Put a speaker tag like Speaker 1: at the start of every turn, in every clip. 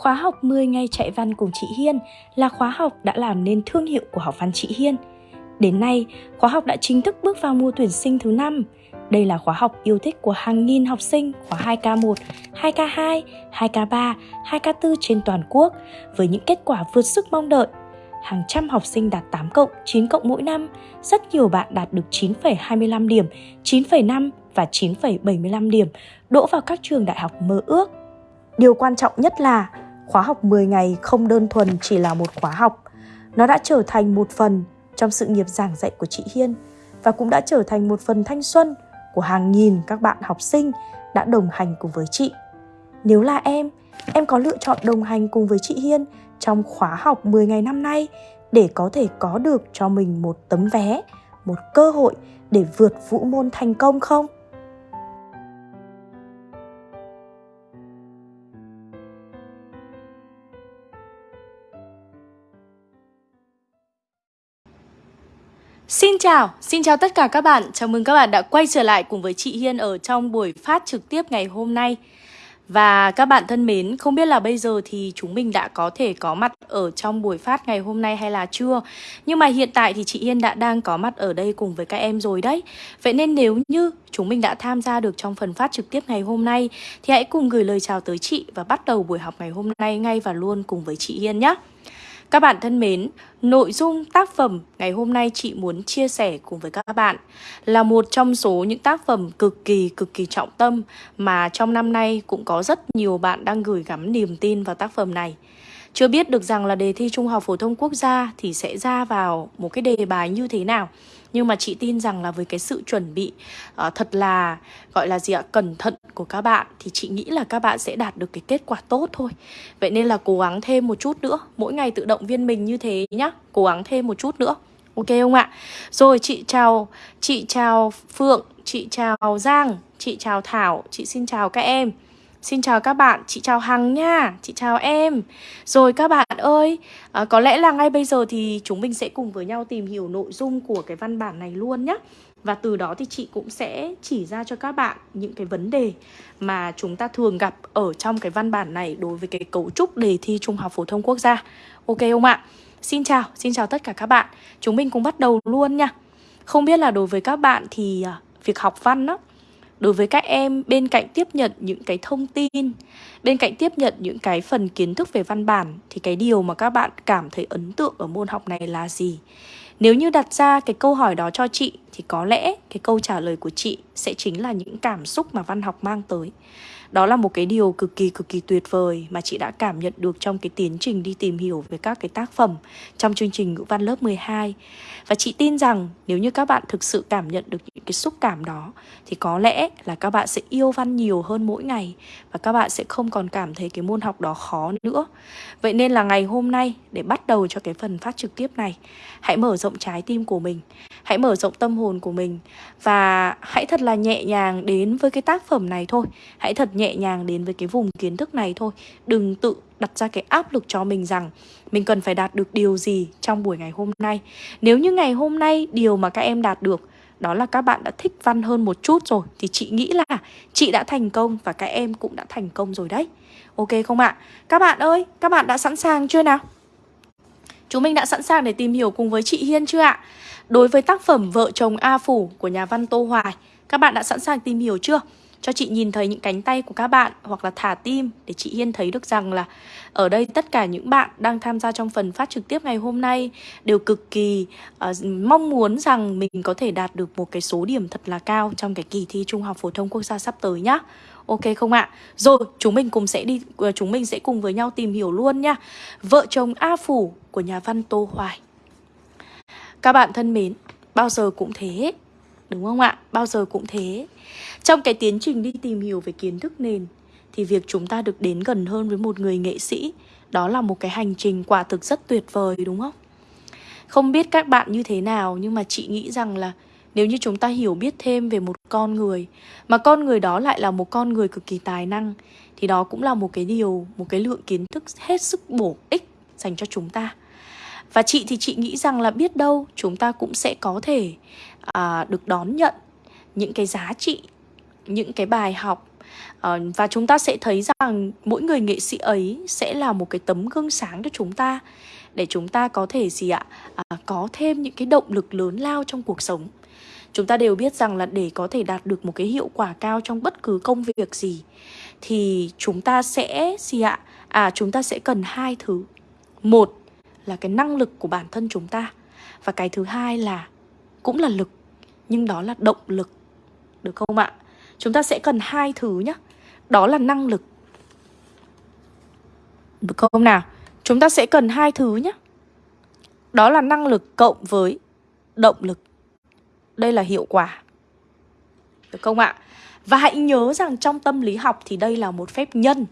Speaker 1: khóa học 10 ngày chạy văn cùng chị Hiên là khóa học đã làm nên thương hiệu của học văn chị Hiên. Đến nay, khóa học đã chính thức bước vào mùa tuyển sinh thứ năm. Đây là khóa học yêu thích của hàng nghìn học sinh khóa 2K1, 2K2, 2K3, 2K4 trên toàn quốc với những kết quả vượt sức mong đợi. Hàng trăm học sinh đạt 8 cộng, 9 cộng mỗi năm, rất nhiều bạn đạt được 9,25 điểm, 9,5 và 9,75 điểm, đỗ vào các trường đại học mơ ước. Điều quan trọng nhất là khóa học 10 ngày không đơn thuần chỉ là một khóa học. Nó đã trở thành một phần trong sự nghiệp giảng dạy của chị Hiên và cũng đã trở thành một phần thanh xuân của hàng nghìn các bạn học sinh đã đồng hành cùng với chị. Nếu là em, em có lựa chọn đồng hành cùng với chị Hiên trong khóa học 10 ngày năm nay để có thể có được cho mình một tấm vé, một cơ hội để vượt vũ môn thành công không?
Speaker 2: Xin chào, xin chào tất cả các bạn. Chào mừng các bạn đã quay trở lại cùng với chị Hiên ở trong buổi phát trực tiếp ngày hôm nay. Và các bạn thân mến, không biết là bây giờ thì chúng mình đã có thể có mặt ở trong buổi phát ngày hôm nay hay là chưa Nhưng mà hiện tại thì chị Hiên đã đang có mặt ở đây cùng với các em rồi đấy Vậy nên nếu như chúng mình đã tham gia được trong phần phát trực tiếp ngày hôm nay Thì hãy cùng gửi lời chào tới chị và bắt đầu buổi học ngày hôm nay ngay và luôn cùng với chị Hiên nhé các bạn thân mến, nội dung tác phẩm ngày hôm nay chị muốn chia sẻ cùng với các bạn là một trong số những tác phẩm cực kỳ cực kỳ trọng tâm mà trong năm nay cũng có rất nhiều bạn đang gửi gắm niềm tin vào tác phẩm này. Chưa biết được rằng là đề thi Trung học phổ thông quốc gia thì sẽ ra vào một cái đề bài như thế nào. Nhưng mà chị tin rằng là với cái sự chuẩn bị uh, thật là gọi là gì ạ cẩn thận của các bạn thì chị nghĩ là các bạn sẽ đạt được cái kết quả tốt thôi. Vậy nên là cố gắng thêm một chút nữa mỗi ngày tự động viên mình như thế nhá cố gắng thêm một chút nữa. Ok không ạ? Rồi chị chào chị chào phượng chị chào giang chị chào thảo chị xin chào các em. Xin chào các bạn, chị chào Hằng nha, chị chào em. Rồi các bạn ơi, à, có lẽ là ngay bây giờ thì chúng mình sẽ cùng với nhau tìm hiểu nội dung của cái văn bản này luôn nhé Và từ đó thì chị cũng sẽ chỉ ra cho các bạn những cái vấn đề mà chúng ta thường gặp ở trong cái văn bản này đối với cái cấu trúc đề thi Trung học Phổ thông Quốc gia. Ok không ạ? Xin chào, xin chào tất cả các bạn. Chúng mình cùng bắt đầu luôn nha. Không biết là đối với các bạn thì à, việc học văn đó đối với các em, bên cạnh tiếp nhận những cái thông tin, bên cạnh tiếp nhận những cái phần kiến thức về văn bản, thì cái điều mà các bạn cảm thấy ấn tượng ở môn học này là gì? Nếu như đặt ra cái câu hỏi đó cho chị, thì có lẽ cái câu trả lời của chị sẽ chính là những cảm xúc mà văn học mang tới đó là một cái điều cực kỳ cực kỳ tuyệt vời mà chị đã cảm nhận được trong cái tiến trình đi tìm hiểu về các cái tác phẩm trong chương trình ngữ văn lớp 12. Và chị tin rằng nếu như các bạn thực sự cảm nhận được những cái xúc cảm đó thì có lẽ là các bạn sẽ yêu văn nhiều hơn mỗi ngày và các bạn sẽ không còn cảm thấy cái môn học đó khó nữa. Vậy nên là ngày hôm nay để bắt đầu cho cái phần phát trực tiếp này, hãy mở rộng trái tim của mình, hãy mở rộng tâm hồn của mình và hãy thật là nhẹ nhàng đến với cái tác phẩm này thôi. Hãy thật nhẹ nhàng đến với cái vùng kiến thức này thôi Đừng tự đặt ra cái áp lực cho mình rằng mình cần phải đạt được điều gì trong buổi ngày hôm nay Nếu như ngày hôm nay điều mà các em đạt được đó là các bạn đã thích văn hơn một chút rồi Thì chị nghĩ là chị đã thành công và các em cũng đã thành công rồi đấy Ok không ạ? Các bạn ơi, các bạn đã sẵn sàng chưa nào? Chúng mình đã sẵn sàng để tìm hiểu cùng với chị Hiên chưa ạ? Đối với tác phẩm Vợ chồng A Phủ của nhà văn Tô Hoài Các bạn đã sẵn sàng tìm hiểu chưa? Cho chị nhìn thấy những cánh tay của các bạn hoặc là thả tim để chị Hiên thấy được rằng là ở đây tất cả những bạn đang tham gia trong phần phát trực tiếp ngày hôm nay đều cực kỳ uh, mong muốn rằng mình có thể đạt được một cái số điểm thật là cao trong cái kỳ thi Trung học phổ thông quốc gia sắp tới nhá. Ok không ạ? Rồi, chúng mình cùng sẽ đi ờ, chúng mình sẽ cùng với nhau tìm hiểu luôn nha. Vợ chồng A Phủ của nhà văn Tô Hoài. Các bạn thân mến, bao giờ cũng thế, đúng không ạ? Bao giờ cũng thế. Trong cái tiến trình đi tìm hiểu về kiến thức nền thì việc chúng ta được đến gần hơn với một người nghệ sĩ đó là một cái hành trình quả thực rất tuyệt vời đúng không? Không biết các bạn như thế nào nhưng mà chị nghĩ rằng là nếu như chúng ta hiểu biết thêm về một con người mà con người đó lại là một con người cực kỳ tài năng thì đó cũng là một cái điều, một cái lượng kiến thức hết sức bổ ích dành cho chúng ta. Và chị thì chị nghĩ rằng là biết đâu chúng ta cũng sẽ có thể à, được đón nhận những cái giá trị những cái bài học à, Và chúng ta sẽ thấy rằng mỗi người nghệ sĩ ấy sẽ là một cái tấm gương sáng cho chúng ta Để chúng ta có thể gì ạ? À, có thêm những cái động lực lớn lao trong cuộc sống Chúng ta đều biết rằng là để có thể đạt được một cái hiệu quả cao trong bất cứ công việc gì Thì chúng ta sẽ gì ạ? À chúng ta sẽ cần hai thứ Một là cái năng lực của bản thân chúng ta Và cái thứ hai là cũng là lực nhưng đó là động lực, Được không ạ? Chúng ta sẽ cần hai thứ nhé Đó là năng lực Được không nào? Chúng ta sẽ cần hai thứ nhé Đó là năng lực cộng với động lực Đây là hiệu quả Được không ạ? Và hãy nhớ rằng trong tâm lý học thì đây là một phép nhân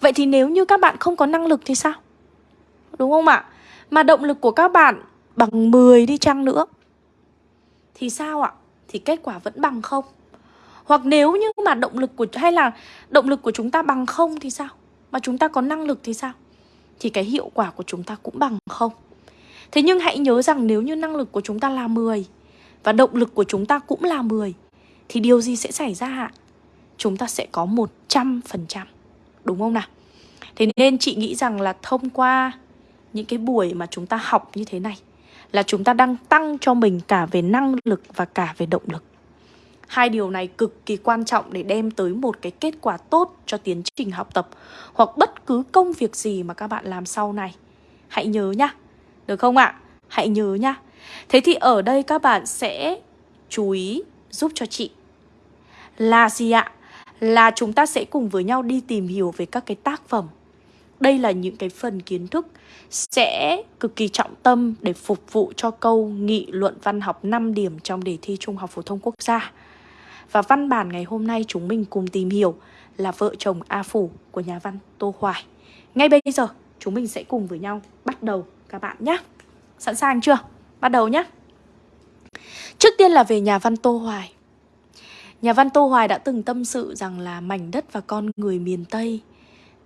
Speaker 2: Vậy thì nếu như các bạn không có năng lực thì sao? Đúng không ạ? Mà động lực của các bạn bằng 10 đi chăng nữa thì sao ạ? Thì kết quả vẫn bằng không Hoặc nếu như mà động lực của, hay là động lực của chúng ta bằng không thì sao? Mà chúng ta có năng lực thì sao? Thì cái hiệu quả của chúng ta cũng bằng không Thế nhưng hãy nhớ rằng nếu như năng lực của chúng ta là 10 Và động lực của chúng ta cũng là 10 Thì điều gì sẽ xảy ra ạ? Chúng ta sẽ có 100% Đúng không nào? Thế nên chị nghĩ rằng là thông qua những cái buổi mà chúng ta học như thế này là chúng ta đang tăng cho mình cả về năng lực và cả về động lực. Hai điều này cực kỳ quan trọng để đem tới một cái kết quả tốt cho tiến trình học tập hoặc bất cứ công việc gì mà các bạn làm sau này. Hãy nhớ nhá. Được không ạ? Hãy nhớ nhá. Thế thì ở đây các bạn sẽ chú ý giúp cho chị là gì ạ? Là chúng ta sẽ cùng với nhau đi tìm hiểu về các cái tác phẩm đây là những cái phần kiến thức sẽ cực kỳ trọng tâm để phục vụ cho câu nghị luận văn học 5 điểm trong đề thi Trung học phổ thông quốc gia. Và văn bản ngày hôm nay chúng mình cùng tìm hiểu là vợ chồng A Phủ của nhà văn Tô Hoài. Ngay bây giờ, chúng mình sẽ cùng với nhau bắt đầu, các bạn nhé. Sẵn sàng chưa? Bắt đầu nhé. Trước tiên là về nhà văn Tô Hoài. Nhà văn Tô Hoài đã từng tâm sự rằng là mảnh đất và con người miền Tây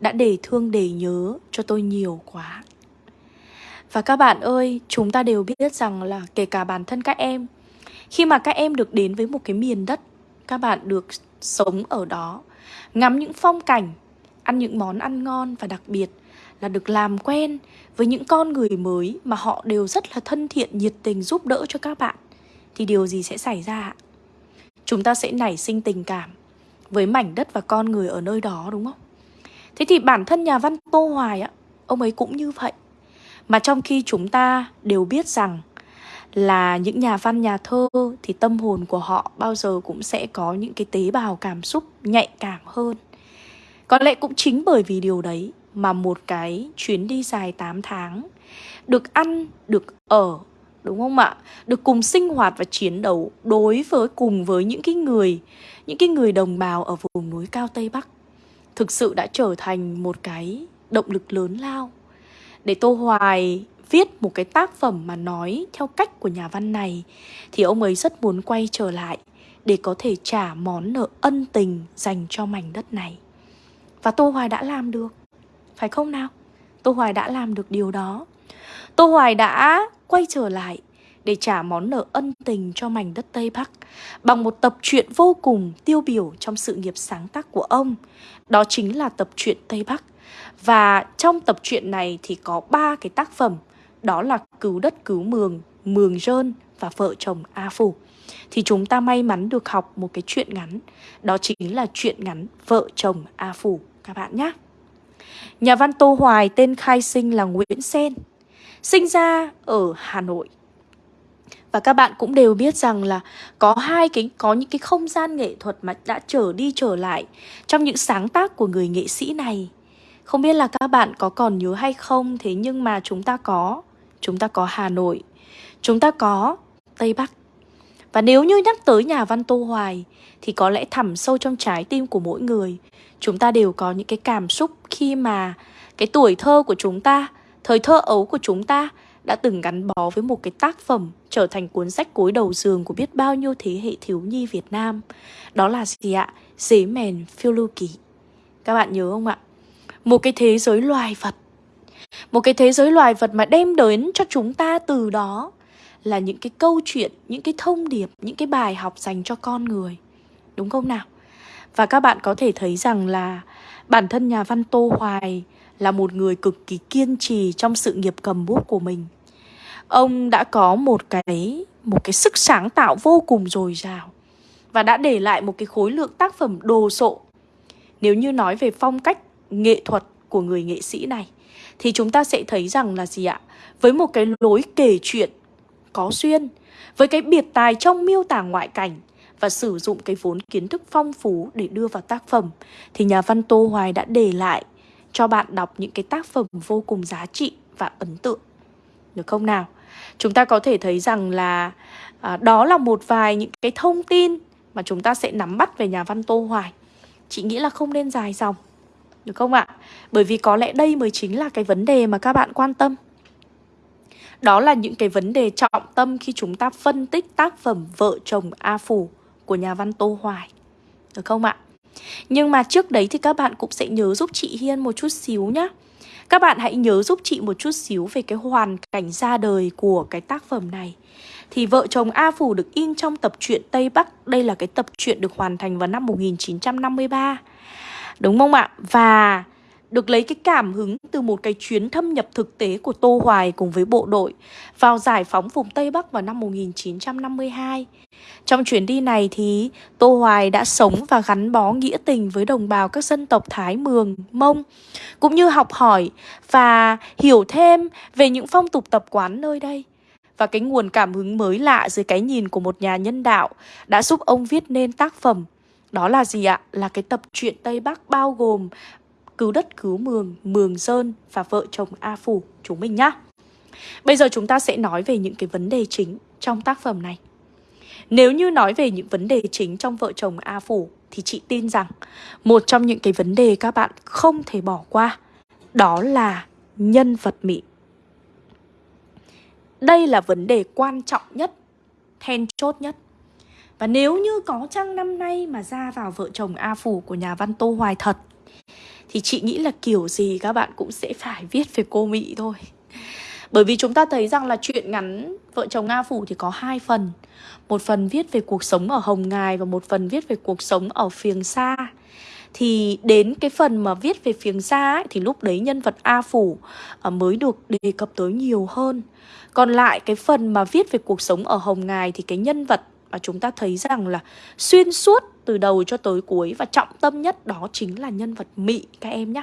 Speaker 2: đã để thương để nhớ cho tôi nhiều quá. Và các bạn ơi, chúng ta đều biết rằng là kể cả bản thân các em, khi mà các em được đến với một cái miền đất, các bạn được sống ở đó, ngắm những phong cảnh, ăn những món ăn ngon và đặc biệt là được làm quen với những con người mới mà họ đều rất là thân thiện, nhiệt tình giúp đỡ cho các bạn. Thì điều gì sẽ xảy ra? Chúng ta sẽ nảy sinh tình cảm với mảnh đất và con người ở nơi đó đúng không? Thế thì bản thân nhà văn Tô Hoài á, ông ấy cũng như vậy. Mà trong khi chúng ta đều biết rằng là những nhà văn nhà thơ thì tâm hồn của họ bao giờ cũng sẽ có những cái tế bào cảm xúc nhạy cảm hơn. Có lẽ cũng chính bởi vì điều đấy mà một cái chuyến đi dài 8 tháng được ăn, được ở, đúng không ạ? Được cùng sinh hoạt và chiến đấu đối với cùng với những cái người, những cái người đồng bào ở vùng núi cao Tây Bắc thực sự đã trở thành một cái động lực lớn lao để Tô Hoài viết một cái tác phẩm mà nói theo cách của nhà văn này thì ông ấy rất muốn quay trở lại để có thể trả món nợ ân tình dành cho mảnh đất này. Và Tô Hoài đã làm được, phải không nào? Tô Hoài đã làm được điều đó. Tô Hoài đã quay trở lại để trả món nợ ân tình cho mảnh đất Tây Bắc bằng một tập truyện vô cùng tiêu biểu trong sự nghiệp sáng tác của ông. Đó chính là tập truyện Tây Bắc. Và trong tập truyện này thì có ba cái tác phẩm, đó là Cứu đất cứu mường, Mường rơn và Vợ chồng A Phủ. Thì chúng ta may mắn được học một cái chuyện ngắn, đó chính là chuyện ngắn Vợ chồng A Phủ các bạn nhé. Nhà văn Tô Hoài tên khai sinh là Nguyễn Sen, sinh ra ở Hà Nội và các bạn cũng đều biết rằng là có hai cái có những cái không gian nghệ thuật mà đã trở đi trở lại trong những sáng tác của người nghệ sĩ này. Không biết là các bạn có còn nhớ hay không thế nhưng mà chúng ta có chúng ta có Hà Nội, chúng ta có Tây Bắc. Và nếu như nhắc tới nhà văn Tô Hoài thì có lẽ thẳm sâu trong trái tim của mỗi người, chúng ta đều có những cái cảm xúc khi mà cái tuổi thơ của chúng ta, thời thơ ấu của chúng ta đã từng gắn bó với một cái tác phẩm trở thành cuốn sách cối đầu giường của biết bao nhiêu thế hệ thiếu nhi Việt Nam. Đó là gì ạ? Dế mèn phiêu lưu ký. Các bạn nhớ không ạ? Một cái thế giới loài vật. Một cái thế giới loài vật mà đem đến cho chúng ta từ đó là những cái câu chuyện, những cái thông điệp, những cái bài học dành cho con người. Đúng không nào? Và các bạn có thể thấy rằng là bản thân nhà văn Tô Hoài là một người cực kỳ kiên trì trong sự nghiệp cầm bút của mình. Ông đã có một cái một cái sức sáng tạo vô cùng dồi dào và đã để lại một cái khối lượng tác phẩm đồ sộ. Nếu như nói về phong cách nghệ thuật của người nghệ sĩ này thì chúng ta sẽ thấy rằng là gì ạ? Với một cái lối kể chuyện có duyên, với cái biệt tài trong miêu tả ngoại cảnh và sử dụng cái vốn kiến thức phong phú để đưa vào tác phẩm thì nhà văn Tô Hoài đã để lại cho bạn đọc những cái tác phẩm vô cùng giá trị và ấn tượng. Được không nào? Chúng ta có thể thấy rằng là à, đó là một vài những cái thông tin mà chúng ta sẽ nắm bắt về nhà văn Tô Hoài. Chị nghĩ là không nên dài dòng. Được không ạ? Bởi vì có lẽ đây mới chính là cái vấn đề mà các bạn quan tâm. Đó là những cái vấn đề trọng tâm khi chúng ta phân tích tác phẩm Vợ chồng A Phủ của nhà văn Tô Hoài. Được không ạ? Nhưng mà trước đấy thì các bạn cũng sẽ nhớ giúp chị Hiên một chút xíu nhá. Các bạn hãy nhớ giúp chị một chút xíu về cái hoàn cảnh ra đời của cái tác phẩm này. Thì vợ chồng A Phủ được in trong tập truyện Tây Bắc. Đây là cái tập truyện được hoàn thành vào năm 1953. Đúng không ạ? Và được lấy cái cảm hứng từ một cái chuyến thâm nhập thực tế của Tô Hoài cùng với bộ đội vào giải phóng vùng Tây Bắc vào năm 1952. Trong chuyến đi này thì Tô Hoài đã sống và gắn bó nghĩa tình với đồng bào các dân tộc Thái, Mường, Mông, cũng như học hỏi và hiểu thêm về những phong tục tập quán nơi đây. Và cái nguồn cảm hứng mới lạ dưới cái nhìn của một nhà nhân đạo đã giúp ông viết nên tác phẩm đó là gì ạ? Là cái tập truyện Tây Bắc bao gồm cứu đất cứu mường, mường sơn và vợ chồng A Phủ chúng mình nhá. Bây giờ chúng ta sẽ nói về những cái vấn đề chính trong tác phẩm này. Nếu như nói về những vấn đề chính trong vợ chồng A Phủ thì chị tin rằng một trong những cái vấn đề các bạn không thể bỏ qua đó là nhân vật Mỹ. Đây là vấn đề quan trọng nhất, then chốt nhất. Và nếu như có chăng năm nay mà ra vào vợ chồng A Phủ của nhà văn Tô Hoài thật thì chị nghĩ là kiểu gì các bạn cũng sẽ phải viết về cô Mỹ thôi. Bởi vì chúng ta thấy rằng là chuyện ngắn Vợ chồng Nga Phủ thì có hai phần. Một phần viết về cuộc sống ở Hồng Ngài Và một phần viết về cuộc sống ở phiền Sa. Thì đến cái phần mà viết về phiền Sa ấy, Thì lúc đấy nhân vật A Phủ à, mới được đề cập tới nhiều hơn. Còn lại cái phần mà viết về cuộc sống ở Hồng Ngài Thì cái nhân vật mà chúng ta thấy rằng là xuyên suốt từ đầu cho tới cuối và trọng tâm nhất đó chính là nhân vật Mị các em nhé.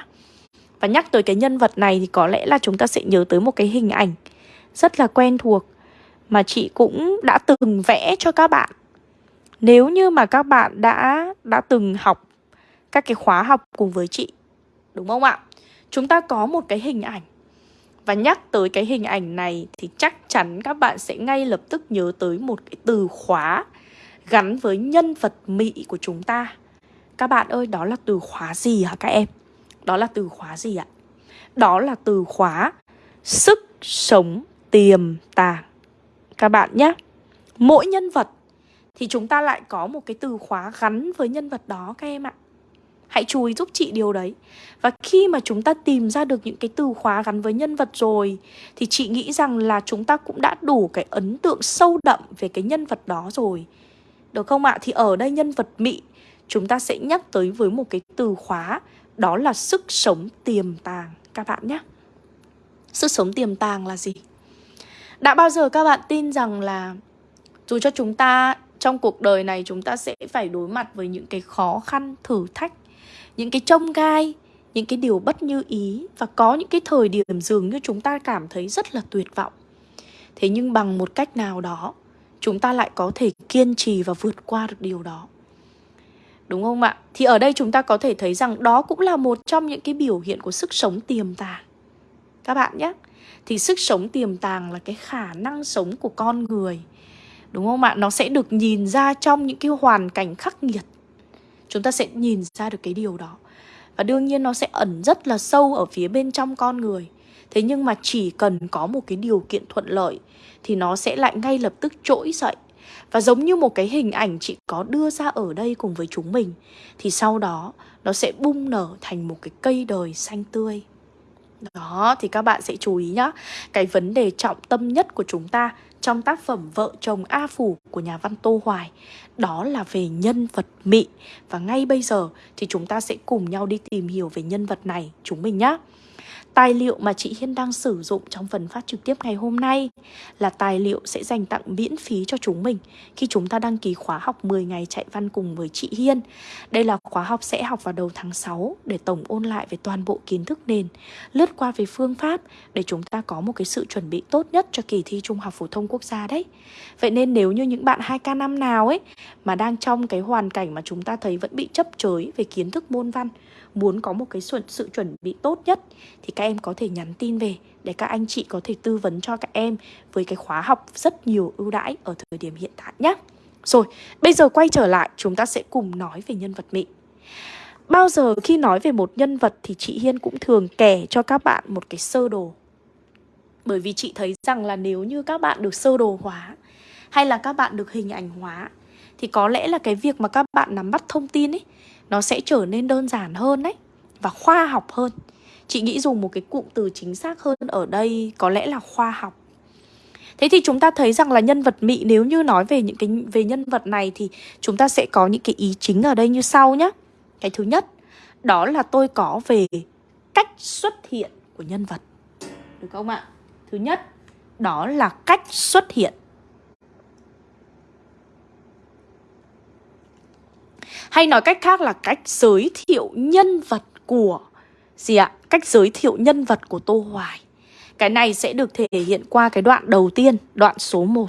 Speaker 2: Và nhắc tới cái nhân vật này thì có lẽ là chúng ta sẽ nhớ tới một cái hình ảnh rất là quen thuộc mà chị cũng đã từng vẽ cho các bạn. Nếu như mà các bạn đã đã từng học các cái khóa học cùng với chị, đúng không ạ? Chúng ta có một cái hình ảnh và nhắc tới cái hình ảnh này thì chắc chắn các bạn sẽ ngay lập tức nhớ tới một cái từ khóa gắn với nhân vật Mỹ của chúng ta. Các bạn ơi, đó là từ khóa gì hả các em? Đó là từ khóa gì ạ? Đó là từ khóa sức sống tiềm tàng. Các bạn nhé. Mỗi nhân vật thì chúng ta lại có một cái từ khóa gắn với nhân vật đó các em ạ. Hãy chú ý giúp chị điều đấy Và khi mà chúng ta tìm ra được những cái từ khóa gắn với nhân vật rồi Thì chị nghĩ rằng là chúng ta cũng đã đủ cái ấn tượng sâu đậm về cái nhân vật đó rồi được không ạ? Thì ở đây nhân vật Mị Chúng ta sẽ nhắc tới với một cái từ khóa Đó là sức sống tiềm tàng Các bạn nhé Sức sống tiềm tàng là gì? Đã bao giờ các bạn tin rằng là Dù cho chúng ta trong cuộc đời này chúng ta sẽ phải đối mặt với những cái khó khăn, thử thách những cái trông gai những cái điều bất như ý và có những cái thời điểm dường như chúng ta cảm thấy rất là tuyệt vọng thế nhưng bằng một cách nào đó chúng ta lại có thể kiên trì và vượt qua được điều đó. Đúng không ạ? Thì ở đây chúng ta có thể thấy rằng đó cũng là một trong những cái biểu hiện của sức sống tiềm tàng. Các bạn nhé. Thì sức sống tiềm tàng là cái khả năng sống của con người. Đúng không ạ? Nó sẽ được nhìn ra trong những cái hoàn cảnh khắc nghiệt. Chúng ta sẽ nhìn ra được cái điều đó. Và đương nhiên nó sẽ ẩn rất là sâu ở phía bên trong con người thế nhưng mà chỉ cần có một cái điều kiện thuận lợi thì nó sẽ lại ngay lập tức trỗi dậy. Và giống như một cái hình ảnh chị có đưa ra ở đây cùng với chúng mình, thì sau đó nó sẽ bung nở thành một cái cây đời xanh tươi. Đó, thì các bạn sẽ chú ý nhá, cái vấn đề trọng tâm nhất của chúng ta trong tác phẩm Vợ chồng A Phủ của nhà văn Tô Hoài, Đó là về nhân vật Mị. Và ngay bây giờ thì chúng ta sẽ cùng nhau đi tìm hiểu về nhân vật này, chúng mình nhé Tài liệu mà chị Hiên đang sử dụng trong phần phát trực tiếp ngày hôm nay là tài liệu sẽ dành tặng miễn phí cho chúng mình khi chúng ta đăng ký khóa học 10 ngày chạy văn cùng với chị Hiên. Đây là khóa học sẽ học vào đầu tháng 6 để tổng ôn lại về toàn bộ kiến thức nền, lướt qua về phương pháp để chúng ta có một cái sự chuẩn bị tốt nhất cho kỳ thi Trung học phổ thông quốc gia đấy. Vậy nên nếu như những bạn 2K5 nào ấy mà đang trong cái hoàn cảnh mà chúng ta thấy vẫn bị chấp chới về kiến thức môn văn muốn có một cái sự chuẩn bị tốt nhất thì các em có thể nhắn tin về để các anh chị có thể tư vấn cho các em với cái khóa học rất nhiều ưu đãi ở thời điểm hiện tại nhé. Rồi, bây giờ quay trở lại chúng ta sẽ cùng nói về nhân vật Mị. Bao giờ khi nói về một nhân vật thì chị Hiên cũng thường kể cho các bạn một cái sơ đồ. Bởi vì chị thấy rằng là nếu như các bạn được sơ đồ hóa hay là các bạn được hình ảnh hóa thì có lẽ là cái việc mà các bạn nắm bắt thông tin ấy nó sẽ trở nên đơn giản hơn đấy và khoa học hơn chị nghĩ dùng một cái cụm từ chính xác hơn ở đây có lẽ là khoa học Thế thì chúng ta thấy rằng là nhân vật mị nếu như nói về những cái về nhân vật này thì chúng ta sẽ có những cái ý chính ở đây như sau nhé. Cái thứ nhất, đó là tôi có về cách xuất hiện của nhân vật. Được không ạ? Thứ nhất, đó là cách xuất hiện. Hay nói cách khác là cách giới thiệu nhân vật của gì ạ? Cách giới thiệu nhân vật của Tô Hoài. Cái này sẽ được thể hiện qua cái đoạn đầu tiên, đoạn số 1.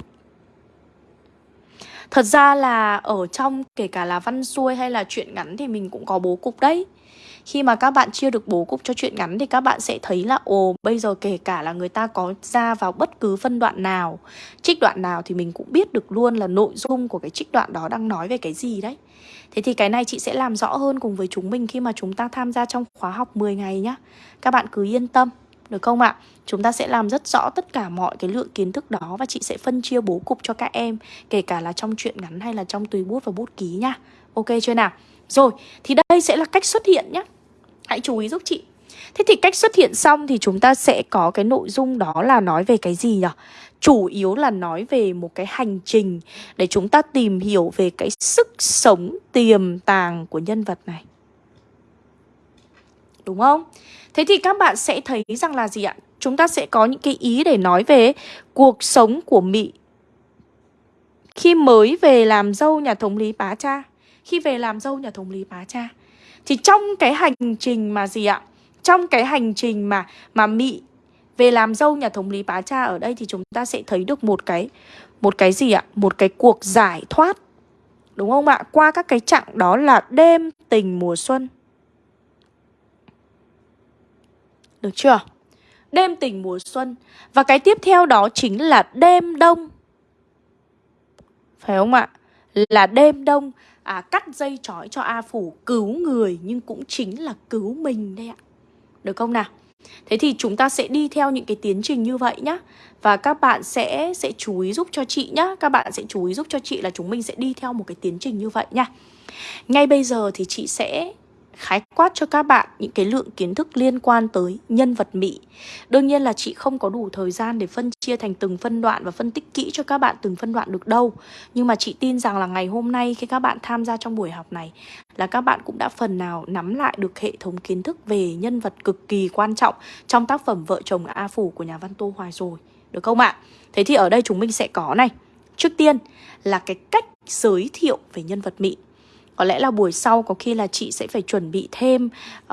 Speaker 2: Thật ra là ở trong kể cả là văn xuôi hay là chuyện ngắn thì mình cũng có bố cục đấy. Khi mà các bạn chia được bố cục cho chuyện ngắn thì các bạn sẽ thấy là ồ bây giờ kể cả là người ta có ra vào bất cứ phân đoạn nào, trích đoạn nào thì mình cũng biết được luôn là nội dung của cái trích đoạn đó đang nói về cái gì đấy. Thế thì cái này chị sẽ làm rõ hơn cùng với chúng mình khi mà chúng ta tham gia trong khóa học 10 ngày nhá. Các bạn cứ yên tâm, được không ạ? Chúng ta sẽ làm rất rõ tất cả mọi cái lượng kiến thức đó và chị sẽ phân chia bố cục cho các em, kể cả là trong truyện ngắn hay là trong tùy bút và bút ký nhá. Ok chưa nào? Rồi, thì đây sẽ là cách xuất hiện nhé. Hãy chú ý giúp chị. Thế thì cách xuất hiện xong thì chúng ta sẽ có cái nội dung đó là nói về cái gì nhỉ? chủ yếu là nói về một cái hành trình để chúng ta tìm hiểu về cái sức sống tiềm tàng của nhân vật này. Đúng không? Thế thì các bạn sẽ thấy rằng là gì ạ? Chúng ta sẽ có những cái ý để nói về cuộc sống của mỹ khi mới về làm dâu nhà thống lý Bá Cha. Khi về làm dâu nhà thống lý Bá Cha. Thì trong cái hành trình mà gì ạ? Trong cái hành trình mà mà mỹ về làm dâu nhà thống lý Bá Cha ở đây thì chúng ta sẽ thấy được một cái một cái gì ạ? Một cái cuộc giải thoát. Đúng không ạ? Qua các cái chặng đó là đêm tình mùa xuân. Được chưa? Đêm tình mùa xuân Và cái tiếp theo đó chính là đêm đông Phải không ạ? Là đêm đông à, Cắt dây trói cho A Phủ Cứu người nhưng cũng chính là cứu mình đấy ạ. Được không nào? Thế thì chúng ta sẽ đi theo những cái tiến trình như vậy nhá. Và các bạn sẽ sẽ chú ý giúp cho chị nhá. Các bạn sẽ chú ý giúp cho chị là chúng mình sẽ đi theo một cái tiến trình như vậy nha. Ngay bây giờ thì chị sẽ khái quát cho các bạn những cái lượng kiến thức liên quan tới nhân vật Mỹ. Đương nhiên là chị không có đủ thời gian để phân chia thành từng phân đoạn và phân tích kỹ cho các bạn từng phân đoạn được đâu. Nhưng mà chị tin rằng là ngày hôm nay khi các bạn tham gia trong buổi học này là các bạn cũng đã phần nào nắm lại được hệ thống kiến thức về nhân vật cực kỳ quan trọng trong tác phẩm Vợ chồng A Phủ của nhà văn Tô Hoài rồi. Được không ạ? Thế thì ở đây chúng mình sẽ có này. Trước tiên là cái cách giới thiệu về nhân vật Mỹ có lẽ là buổi sau có khi là chị sẽ phải chuẩn bị thêm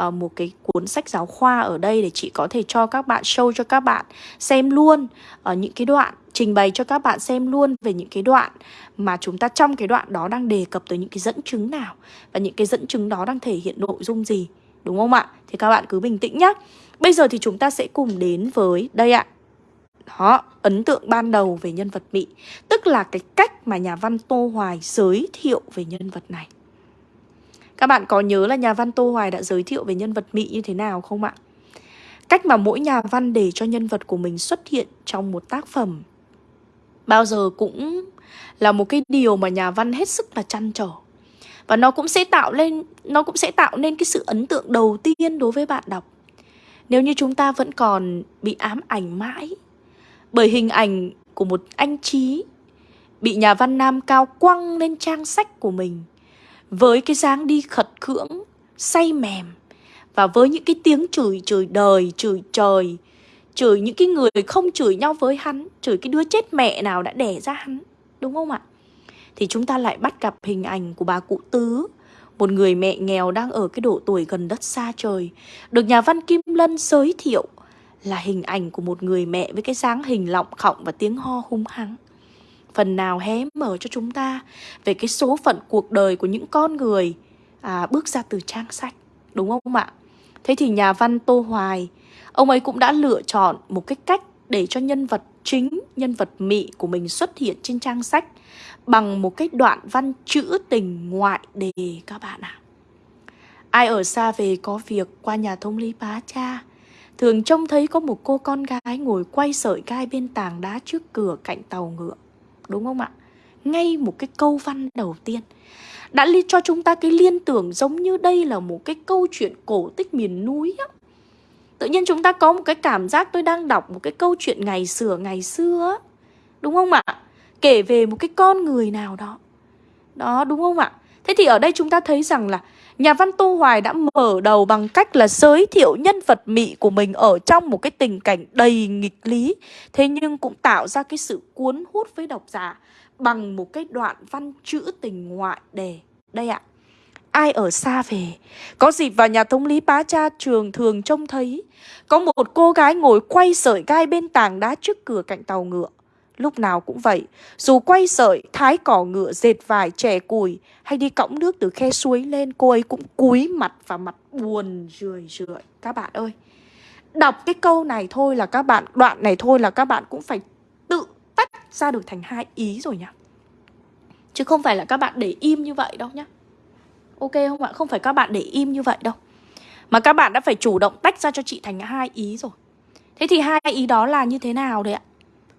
Speaker 2: uh, một cái cuốn sách giáo khoa ở đây để chị có thể cho các bạn show cho các bạn xem luôn ở uh, những cái đoạn trình bày cho các bạn xem luôn về những cái đoạn mà chúng ta trong cái đoạn đó đang đề cập tới những cái dẫn chứng nào và những cái dẫn chứng đó đang thể hiện nội dung gì đúng không ạ? Thì các bạn cứ bình tĩnh nhé. Bây giờ thì chúng ta sẽ cùng đến với đây ạ. Đó, ấn tượng ban đầu về nhân vật Mỹ Tức là cái cách mà nhà văn Tô Hoài giới thiệu về nhân vật này các bạn có nhớ là nhà văn Tô Hoài đã giới thiệu về nhân vật Mị như thế nào không ạ? Cách mà mỗi nhà văn để cho nhân vật của mình xuất hiện trong một tác phẩm Bao giờ cũng là một cái điều mà nhà văn hết sức là chăn trở Và nó cũng sẽ tạo lên, nó cũng sẽ tạo nên cái sự ấn tượng đầu tiên đối với bạn đọc Nếu như chúng ta vẫn còn bị ám ảnh mãi Bởi hình ảnh của một anh Trí bị nhà văn Nam Cao quăng lên trang sách của mình với cái dáng đi khật khưỡng, say mềm và với những cái tiếng chửi chửi đời, chửi trời, chửi những cái người không chửi nhau với hắn, chửi cái đứa chết mẹ nào đã đẻ ra hắn, đúng không ạ? Thì chúng ta lại bắt gặp hình ảnh của bà cụ Tứ, một người mẹ nghèo đang ở cái độ tuổi gần đất xa trời, được nhà văn Kim Lân giới thiệu là hình ảnh của một người mẹ với cái dáng hình lọng khọng và tiếng ho hung hăng. Phần nào hé mở cho chúng ta về cái số phận cuộc đời của những con người à, bước ra từ trang sách, đúng không ạ? Thế thì nhà văn Tô Hoài, ông ấy cũng đã lựa chọn một cái cách để cho nhân vật chính, nhân vật mị của mình xuất hiện trên trang sách bằng một cái đoạn văn trữ tình ngoại đề các bạn ạ. À. Ai ở xa về có việc qua nhà thông lý bá cha, thường trông thấy có một cô con gái ngồi quay sợi gai bên tảng đá trước cửa cạnh tàu ngựa. Đúng không ạ? Ngay một cái câu văn đầu tiên đã li, cho chúng ta cái liên tưởng giống như đây là một cái câu chuyện cổ tích miền núi á. Tự nhiên chúng ta có một cái cảm giác tôi đang đọc một cái câu chuyện ngày xưa ngày xưa Đúng không ạ? Kể về một cái con người nào đó Đó, đúng không ạ? Thế thì ở đây chúng ta thấy rằng là Nhà văn Tô Hoài đã mở đầu bằng cách là giới thiệu nhân vật mị của mình ở trong một cái tình cảnh đầy nghịch lý Thế nhưng cũng tạo ra cái sự cuốn hút với độc giả bằng một cái đoạn văn chữ tình ngoại đề. Đây ạ. Ai ở xa về, có dịp vào nhà thống lý bá cha trường thường trông thấy có một cô gái ngồi quay sợi gai bên tảng đá trước cửa cạnh tàu ngựa. Lúc nào cũng vậy, dù quay sợi, thái cỏ ngựa, dệt vải, chè cùi hay đi cõng nước từ khe suối lên, cô ấy cũng cúi mặt và mặt buồn rười rượi. Các bạn ơi, đọc cái câu này thôi là các bạn, đoạn này thôi là các bạn cũng phải tự tách ra được thành hai ý rồi nhá. Chứ không phải là các bạn để im như vậy đâu nhá. Ok không ạ? Không phải các bạn để im như vậy đâu. Mà các bạn đã phải chủ động tách ra cho chị thành hai ý rồi. Thế thì hai ý đó là như thế nào đấy ạ?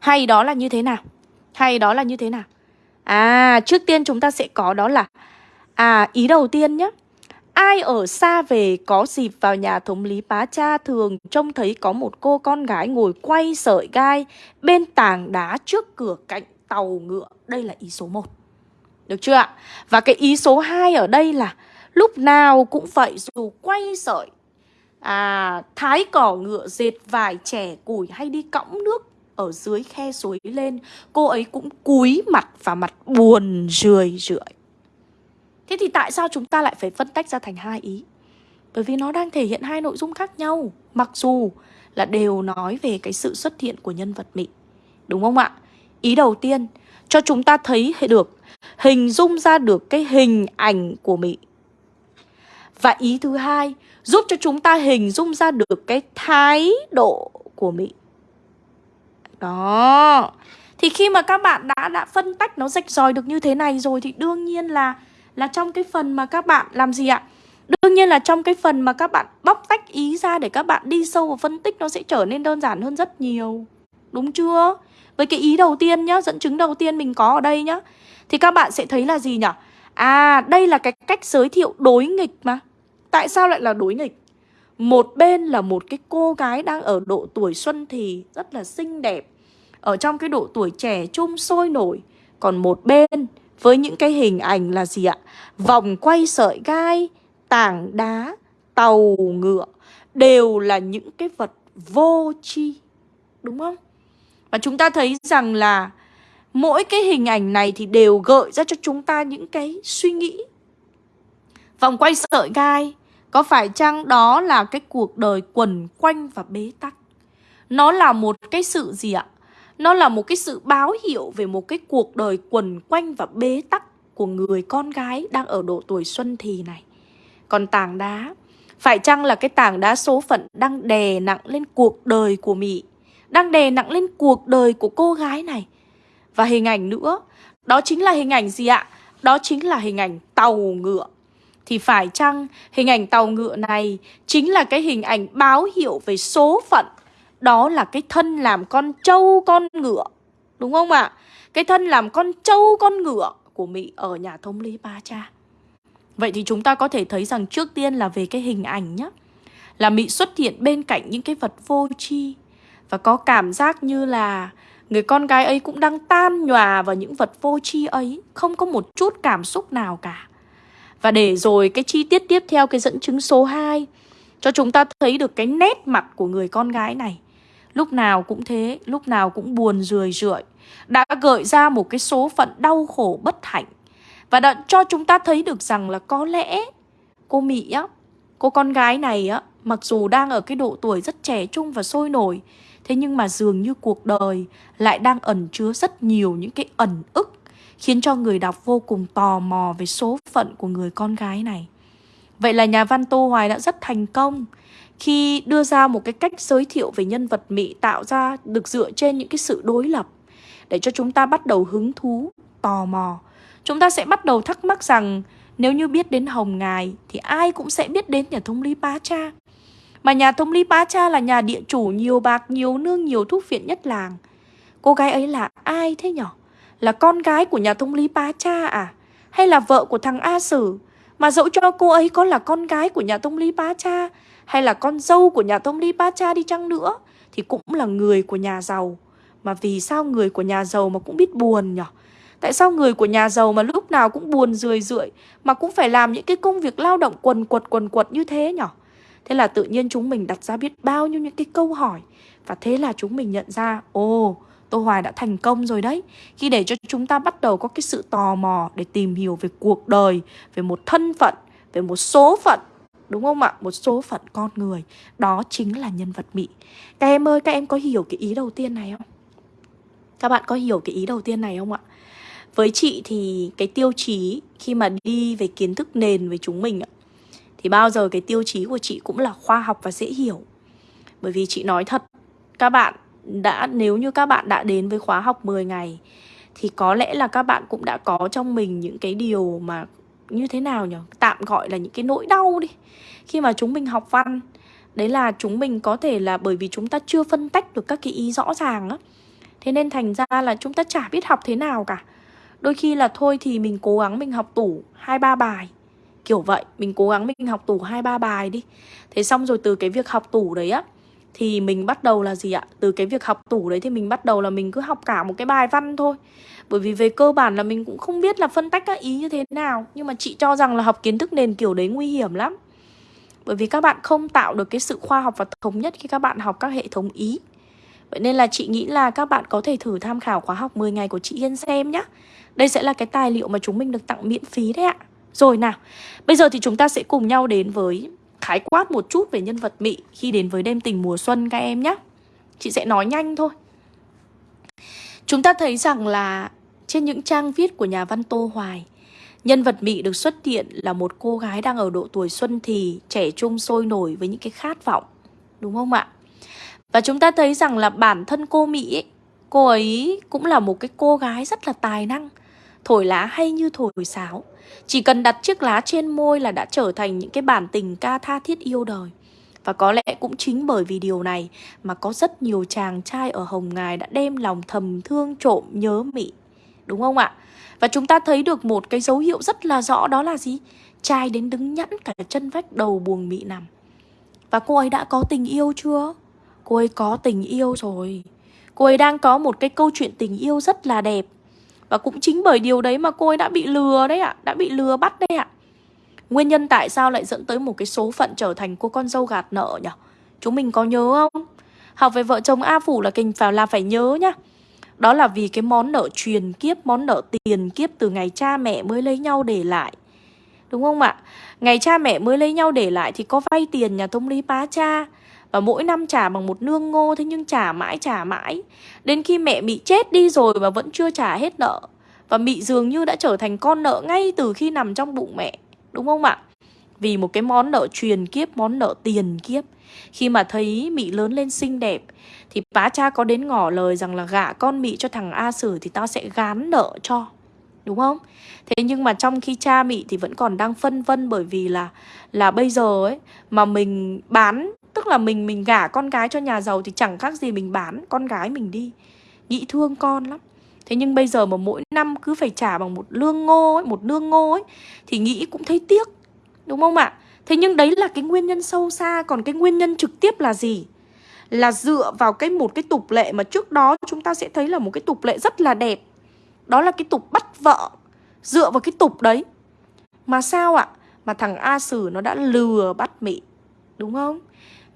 Speaker 2: Hay đó là như thế nào? Hay đó là như thế nào? À, trước tiên chúng ta sẽ có đó là À, ý đầu tiên nhé Ai ở xa về có dịp vào nhà thống lý bá cha thường trông thấy có một cô con gái ngồi quay sợi gai bên tảng đá trước cửa cạnh tàu ngựa. Đây là ý số 1. Được chưa ạ? Và cái ý số 2 ở đây là lúc nào cũng vậy dù quay sợi, à, thái cỏ ngựa, dệt vải, trẻ củi hay đi cõng nước ở dưới khe suối lên, cô ấy cũng cúi mặt và mặt buồn rười rượi. Thế thì tại sao chúng ta lại phải phân tách ra thành hai ý? Bởi vì nó đang thể hiện hai nội dung khác nhau, mặc dù là đều nói về cái sự xuất hiện của nhân vật mị. Đúng không ạ? Ý đầu tiên, cho chúng ta thấy được, hình dung ra được cái hình ảnh của mị. Và ý thứ hai, giúp cho chúng ta hình dung ra được cái thái độ của mị. Đó. Thì khi mà các bạn đã đã phân tách nó rạch ròi được như thế này rồi thì đương nhiên là là trong cái phần mà các bạn làm gì ạ? Đương nhiên là trong cái phần mà các bạn bóc tách ý ra để các bạn đi sâu vào phân tích nó sẽ trở nên đơn giản hơn rất nhiều. Đúng chưa? Với cái ý đầu tiên nhá, dẫn chứng đầu tiên mình có ở đây nhá. Thì các bạn sẽ thấy là gì nhỉ? À, đây là cái cách giới thiệu đối nghịch mà. Tại sao lại là đối nghịch? Một bên là một cái cô gái đang ở độ tuổi xuân thì rất là xinh đẹp Ở trong cái độ tuổi trẻ trung sôi nổi Còn một bên với những cái hình ảnh là gì ạ? Vòng quay sợi gai, tảng đá, tàu ngựa Đều là những cái vật vô tri Đúng không? Và chúng ta thấy rằng là mỗi cái hình ảnh này thì đều gợi ra cho chúng ta những cái suy nghĩ Vòng quay sợi gai có phải chăng đó là cái cuộc đời quần quanh và bế tắc? Nó là một cái sự gì ạ? Nó là một cái sự báo hiệu về một cái cuộc đời quần quanh và bế tắc của người con gái đang ở độ tuổi xuân thì này. Còn tảng đá, phải chăng là cái tảng đá số phận đang đè nặng lên cuộc đời của Mỹ, đang đè nặng lên cuộc đời của cô gái này. Và hình ảnh nữa, đó chính là hình ảnh gì ạ? Đó chính là hình ảnh tàu ngựa thì phải chăng hình ảnh tàu ngựa này chính là cái hình ảnh báo hiệu về số phận Đó là cái thân làm con trâu con ngựa, Đúng không ạ? À? Cái thân làm con trâu con ngựa của Mỹ ở nhà thống lý Ba Cha Vậy thì chúng ta có thể thấy rằng trước tiên là về cái hình ảnh nhé Là Mỹ xuất hiện bên cạnh những cái vật vô tri Và có cảm giác như là Người con gái ấy cũng đang tan nhòa vào những vật vô tri ấy, Không có một chút cảm xúc nào cả và để rồi cái chi tiết tiếp theo cái dẫn chứng số 2 Cho chúng ta thấy được cái nét mặt của người con gái này. Lúc nào cũng thế, lúc nào cũng buồn rười rượi Đã gợi ra một cái số phận đau khổ bất hạnh. Và đã cho chúng ta thấy được rằng là có lẽ cô Mỹ á Cô con gái này á Mặc dù đang ở cái độ tuổi rất trẻ trung và sôi nổi Thế nhưng mà dường như cuộc đời lại đang ẩn chứa rất nhiều những cái ẩn ức Khiến cho người đọc vô cùng tò mò về số phận của người con gái này Vậy là nhà văn Tô Hoài đã rất thành công khi đưa ra một cái cách giới thiệu về nhân vật Mỹ tạo ra được dựa trên những cái sự đối lập để cho chúng ta bắt đầu hứng thú, tò mò. Chúng ta sẽ bắt đầu thắc mắc rằng nếu như biết đến Hồng Ngài thì ai cũng sẽ biết đến nhà thông lý Bá Cha. Mà nhà thông lý Bá Cha là nhà địa chủ nhiều bạc, nhiều nương, nhiều thuốc viện nhất làng. Cô gái ấy là ai thế nhở? Là con gái của nhà thông lý Bá Cha à? Hay là vợ của thằng A Sử? Mà dẫu cho cô ấy có là con gái của nhà thông lý Bá Cha hay là con dâu của nhà thông lý Bá Cha đi chăng nữa thì cũng là người của nhà giàu. Mà vì sao người của nhà giàu mà cũng biết buồn nhở? Tại sao người của nhà giàu mà lúc nào cũng buồn rười rượi mà cũng phải làm những cái công việc lao động quần quật quần quật như thế nhở? Thế là tự nhiên chúng mình đặt ra biết bao nhiêu những cái câu hỏi Và thế là chúng mình nhận ra Ồ, Tô Hoài đã thành công rồi đấy Khi để cho chúng ta bắt đầu có cái sự tò mò Để tìm hiểu về cuộc đời Về một thân phận Về một số phận Đúng không ạ? Một số phận con người Đó chính là nhân vật Mỹ Các em ơi, các em có hiểu cái ý đầu tiên này không? Các bạn có hiểu cái ý đầu tiên này không ạ? Với chị thì cái tiêu chí khi mà đi về kiến thức nền với chúng mình thì bao giờ cái tiêu chí của chị cũng là khoa học và dễ hiểu. Bởi vì chị nói thật, các bạn đã nếu như các bạn đã đến với khóa học 10 ngày thì có lẽ là các bạn cũng đã có trong mình những cái điều mà như thế nào nhỉ? Tạm gọi là những cái nỗi đau đi. Khi mà chúng mình học văn, đấy là chúng mình có thể là bởi vì chúng ta chưa phân tách được các cái ý rõ ràng á. Thế nên thành ra là chúng ta chả biết học thế nào cả. Đôi khi là thôi thì mình cố gắng mình học tủ hai ba bài Kiểu vậy, mình cố gắng mình học tủ hai ba bài đi Thế xong rồi từ cái việc học tủ đấy á thì mình bắt đầu là gì ạ? Từ cái việc học tủ đấy thì mình bắt đầu là mình cứ học cả một cái bài văn thôi. Bởi vì về cơ bản là mình cũng không biết là phân tách các ý như thế nào. Nhưng mà chị cho rằng là học kiến thức nền kiểu đấy nguy hiểm lắm. Bởi vì các bạn không tạo được cái sự khoa học và thống nhất khi các bạn học các hệ thống ý. Vậy nên là chị nghĩ là các bạn có thể thử tham khảo khóa học 10 ngày của chị Hiên xem nhé Đây sẽ là cái tài liệu mà chúng mình được tặng miễn phí đấy ạ. Rồi nào, bây giờ thì chúng ta sẽ cùng nhau đến với khái quát một chút về nhân vật Mị khi đến với đêm tình mùa xuân các em nhé. Chị sẽ nói nhanh thôi. Chúng ta thấy rằng là trên những trang viết của nhà văn Tô Hoài, nhân vật Mị được xuất hiện là một cô gái đang ở độ tuổi xuân thì, trẻ trung sôi nổi với những cái khát vọng. Đúng không ạ? Và chúng ta thấy rằng là bản thân cô Mị ấy, cô ấy cũng là một cái cô gái rất là tài năng, thổi lá hay như thổi sáo chỉ cần đặt chiếc lá trên môi là đã trở thành những cái bản tình ca tha thiết yêu đời. Và có lẽ cũng chính bởi vì điều này mà có rất nhiều chàng trai ở Hồng Ngài đã đem lòng thầm thương, trộm, nhớ mị. Đúng không ạ? Và chúng ta thấy được một cái dấu hiệu rất là rõ, đó là gì? Trai đến đứng nhẵn cả chân vách đầu buồng mị nằm. Và cô ấy đã có tình yêu chưa? Cô ấy có tình yêu rồi. Cô ấy đang có một cái câu chuyện tình yêu rất là đẹp và cũng chính bởi điều đấy mà cô ấy đã bị lừa đấy ạ, Đã bị lừa bắt đấy ạ. Nguyên nhân tại sao lại dẫn tới một cái số phận trở thành cô con dâu gạt nợ nhỉ? Chúng mình có nhớ không? Học về vợ chồng A Phủ là kinh phải là phải nhớ nhá. Đó là vì cái món nợ truyền kiếp, Món nợ tiền kiếp từ ngày cha mẹ mới lấy nhau để lại. Đúng không ạ? Ngày cha mẹ mới lấy nhau để lại Thì có vay tiền nhà thông lý bá cha và mỗi năm trả bằng một nương ngô Thế nhưng trả mãi trả mãi Đến khi mẹ Mị chết đi rồi mà vẫn chưa trả hết nợ Và Mị dường như đã trở thành con nợ ngay từ khi nằm trong bụng mẹ Đúng không ạ? Vì một cái món nợ truyền kiếp, món nợ tiền kiếp Khi mà thấy Mị lớn lên xinh đẹp Thì bá cha có đến ngỏ lời rằng là gả con Mị cho thằng A Sử Thì tao sẽ gán nợ cho Đúng không? Thế nhưng mà trong khi cha Mị thì vẫn còn đang phân vân bởi vì là là bây giờ ấy mà mình bán Tức là mình mình gả con gái cho nhà giàu thì chẳng khác gì mình bán con gái mình đi Nghĩ thương con lắm Thế nhưng bây giờ mà mỗi năm cứ phải trả bằng một lương ngô ấy, một lương ngô ấy Thì nghĩ cũng thấy tiếc Đúng không ạ? Thế nhưng đấy là cái nguyên nhân sâu xa Còn cái nguyên nhân trực tiếp là gì? là dựa vào cái một cái tục lệ mà trước đó chúng ta sẽ thấy là một cái tục lệ rất là đẹp. Đó là cái tục bắt vợ. Dựa vào cái tục đấy. Mà sao ạ? Mà thằng A Sử nó đã lừa bắt Mị. Đúng không?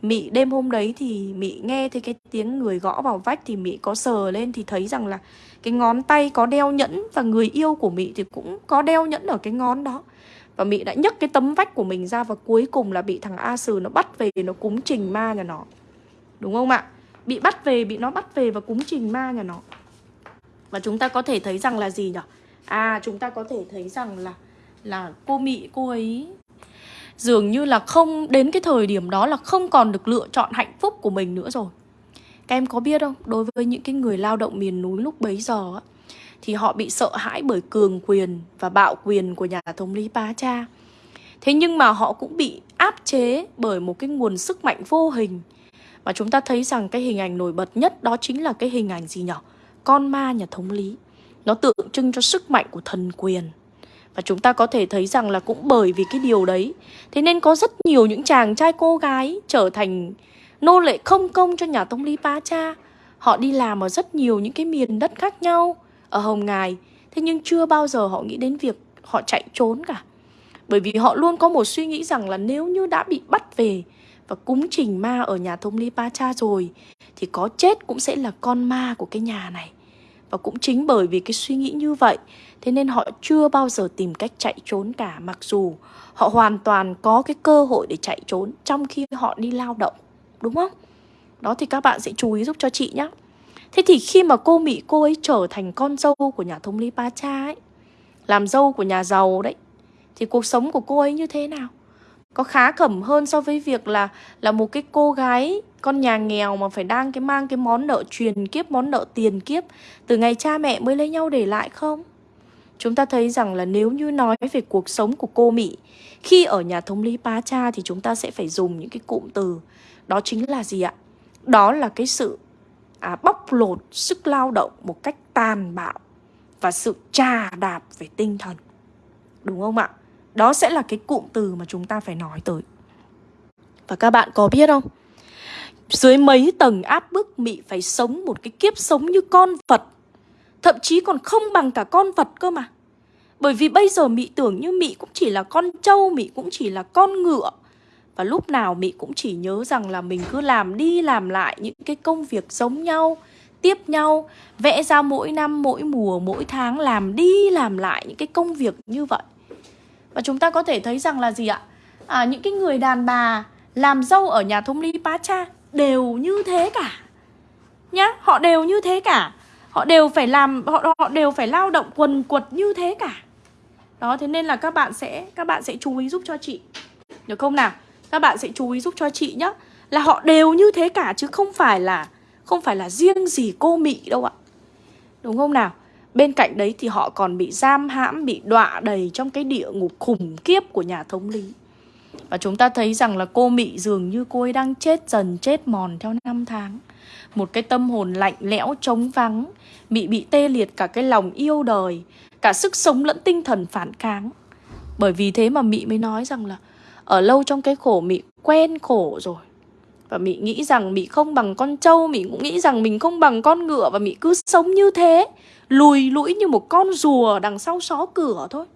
Speaker 2: Mị đêm hôm đấy thì Mị nghe thấy cái tiếng người gõ vào vách thì Mị có sờ lên thì thấy rằng là cái ngón tay có đeo nhẫn và người yêu của Mị thì cũng có đeo nhẫn ở cái ngón đó. Và Mị đã nhấc cái tấm vách của mình ra và cuối cùng là bị thằng A Sừ nó bắt về nó cúng trình ma nhà nó. Đúng không ạ? Bị bắt về, bị nó bắt về và cúng trình ma nhà nó. Và chúng ta có thể thấy rằng là gì nhỉ? À chúng ta có thể thấy rằng là là cô Mị cô ấy dường như là không đến cái thời điểm đó là không còn được lựa chọn hạnh phúc của mình nữa rồi. Các em có biết không? Đối với những cái người lao động miền núi lúc bấy giờ á, thì họ bị sợ hãi bởi cường quyền và bạo quyền của nhà thống lý Bá Cha. Thế nhưng mà họ cũng bị áp chế bởi một cái nguồn sức mạnh vô hình. Và chúng ta thấy rằng cái hình ảnh nổi bật nhất đó chính là cái hình ảnh gì nhỉ? Con ma nhà thống lý. Nó tượng trưng cho sức mạnh của thần quyền. Và chúng ta có thể thấy rằng là cũng bởi vì cái điều đấy. Thế nên có rất nhiều những chàng trai cô gái trở thành nô lệ không công cho nhà Tông Lý pa Cha. Họ đi làm ở rất nhiều những cái miền đất khác nhau Ở Hồng Ngài. Thế nhưng chưa bao giờ họ nghĩ đến việc họ chạy trốn cả. Bởi vì họ luôn có một suy nghĩ rằng là nếu như đã bị bắt về Và cúng trình ma ở nhà Thông Lý pa Cha rồi, Thì có chết cũng sẽ là con ma của cái nhà này. Và cũng chính bởi vì cái suy nghĩ như vậy, Thế nên họ chưa bao giờ tìm cách chạy trốn cả, Mặc dù họ hoàn toàn có cái cơ hội để chạy trốn Trong khi họ đi lao động, Đúng không? Đó thì các bạn sẽ chú ý giúp cho chị nhé Thế thì khi mà cô Mỹ, cô ấy trở thành con dâu của nhà thống lý Ba Cha ấy, Làm dâu của nhà giàu đấy, Thì cuộc sống của cô ấy như thế nào? Có khá khẩm hơn so với việc là là một cái cô gái con nhà nghèo mà phải đang cái mang cái món nợ truyền kiếp, món nợ tiền kiếp từ ngày cha mẹ mới lấy nhau để lại không? Chúng ta thấy rằng là nếu như nói về cuộc sống của cô Mỹ khi ở nhà thống lý pá Cha thì chúng ta sẽ phải dùng những cái cụm từ đó chính là gì ạ? Đó là cái sự à, bóc lột sức lao động một cách tàn bạo và sự trà đạp về tinh thần. Đúng không ạ? Đó sẽ là cái cụm từ mà chúng ta phải nói tới. Và các bạn có biết không? Dưới mấy tầng áp bức Mị phải sống một cái kiếp sống như con vật Thậm chí còn không bằng cả con vật cơ mà Bởi vì bây giờ Mị tưởng như Mị cũng chỉ là con trâu Mị cũng chỉ là con ngựa Và lúc nào Mị cũng chỉ nhớ rằng là mình cứ làm đi làm lại những cái công việc giống nhau Tiếp nhau Vẽ ra mỗi năm, mỗi mùa, mỗi tháng Làm đi làm lại những cái công việc như vậy và chúng ta có thể thấy rằng là gì ạ? À, những cái người đàn bà làm dâu ở nhà thống lý pá Cha đều như thế cả Nhá, họ đều như thế cả Họ đều phải làm, họ, họ đều phải lao động quần quật như thế cả Đó, thế nên là các bạn sẽ các bạn sẽ chú ý giúp cho chị Được không nào? Các bạn sẽ chú ý giúp cho chị nhá Là họ đều như thế cả chứ không phải là Không phải là riêng gì cô Mị đâu ạ Đúng không nào? Bên cạnh đấy thì họ còn bị giam hãm, bị đọa đầy trong cái địa ngục khủng khiếp của nhà thống lý. Và chúng ta thấy rằng là cô Mị dường như cô ấy đang chết dần chết mòn theo năm tháng. Một cái tâm hồn lạnh lẽo trống vắng Mị bị tê liệt cả cái lòng yêu đời Cả sức sống lẫn tinh thần phản kháng. Bởi vì thế mà Mị mới nói rằng là Ở lâu trong cái khổ Mị quen khổ rồi. Và Mị nghĩ rằng Mị không bằng con trâu Mị cũng nghĩ rằng mình không bằng con ngựa Và Mị cứ sống như thế. Lùi lũi như một con rùa đằng sau xó cửa thôi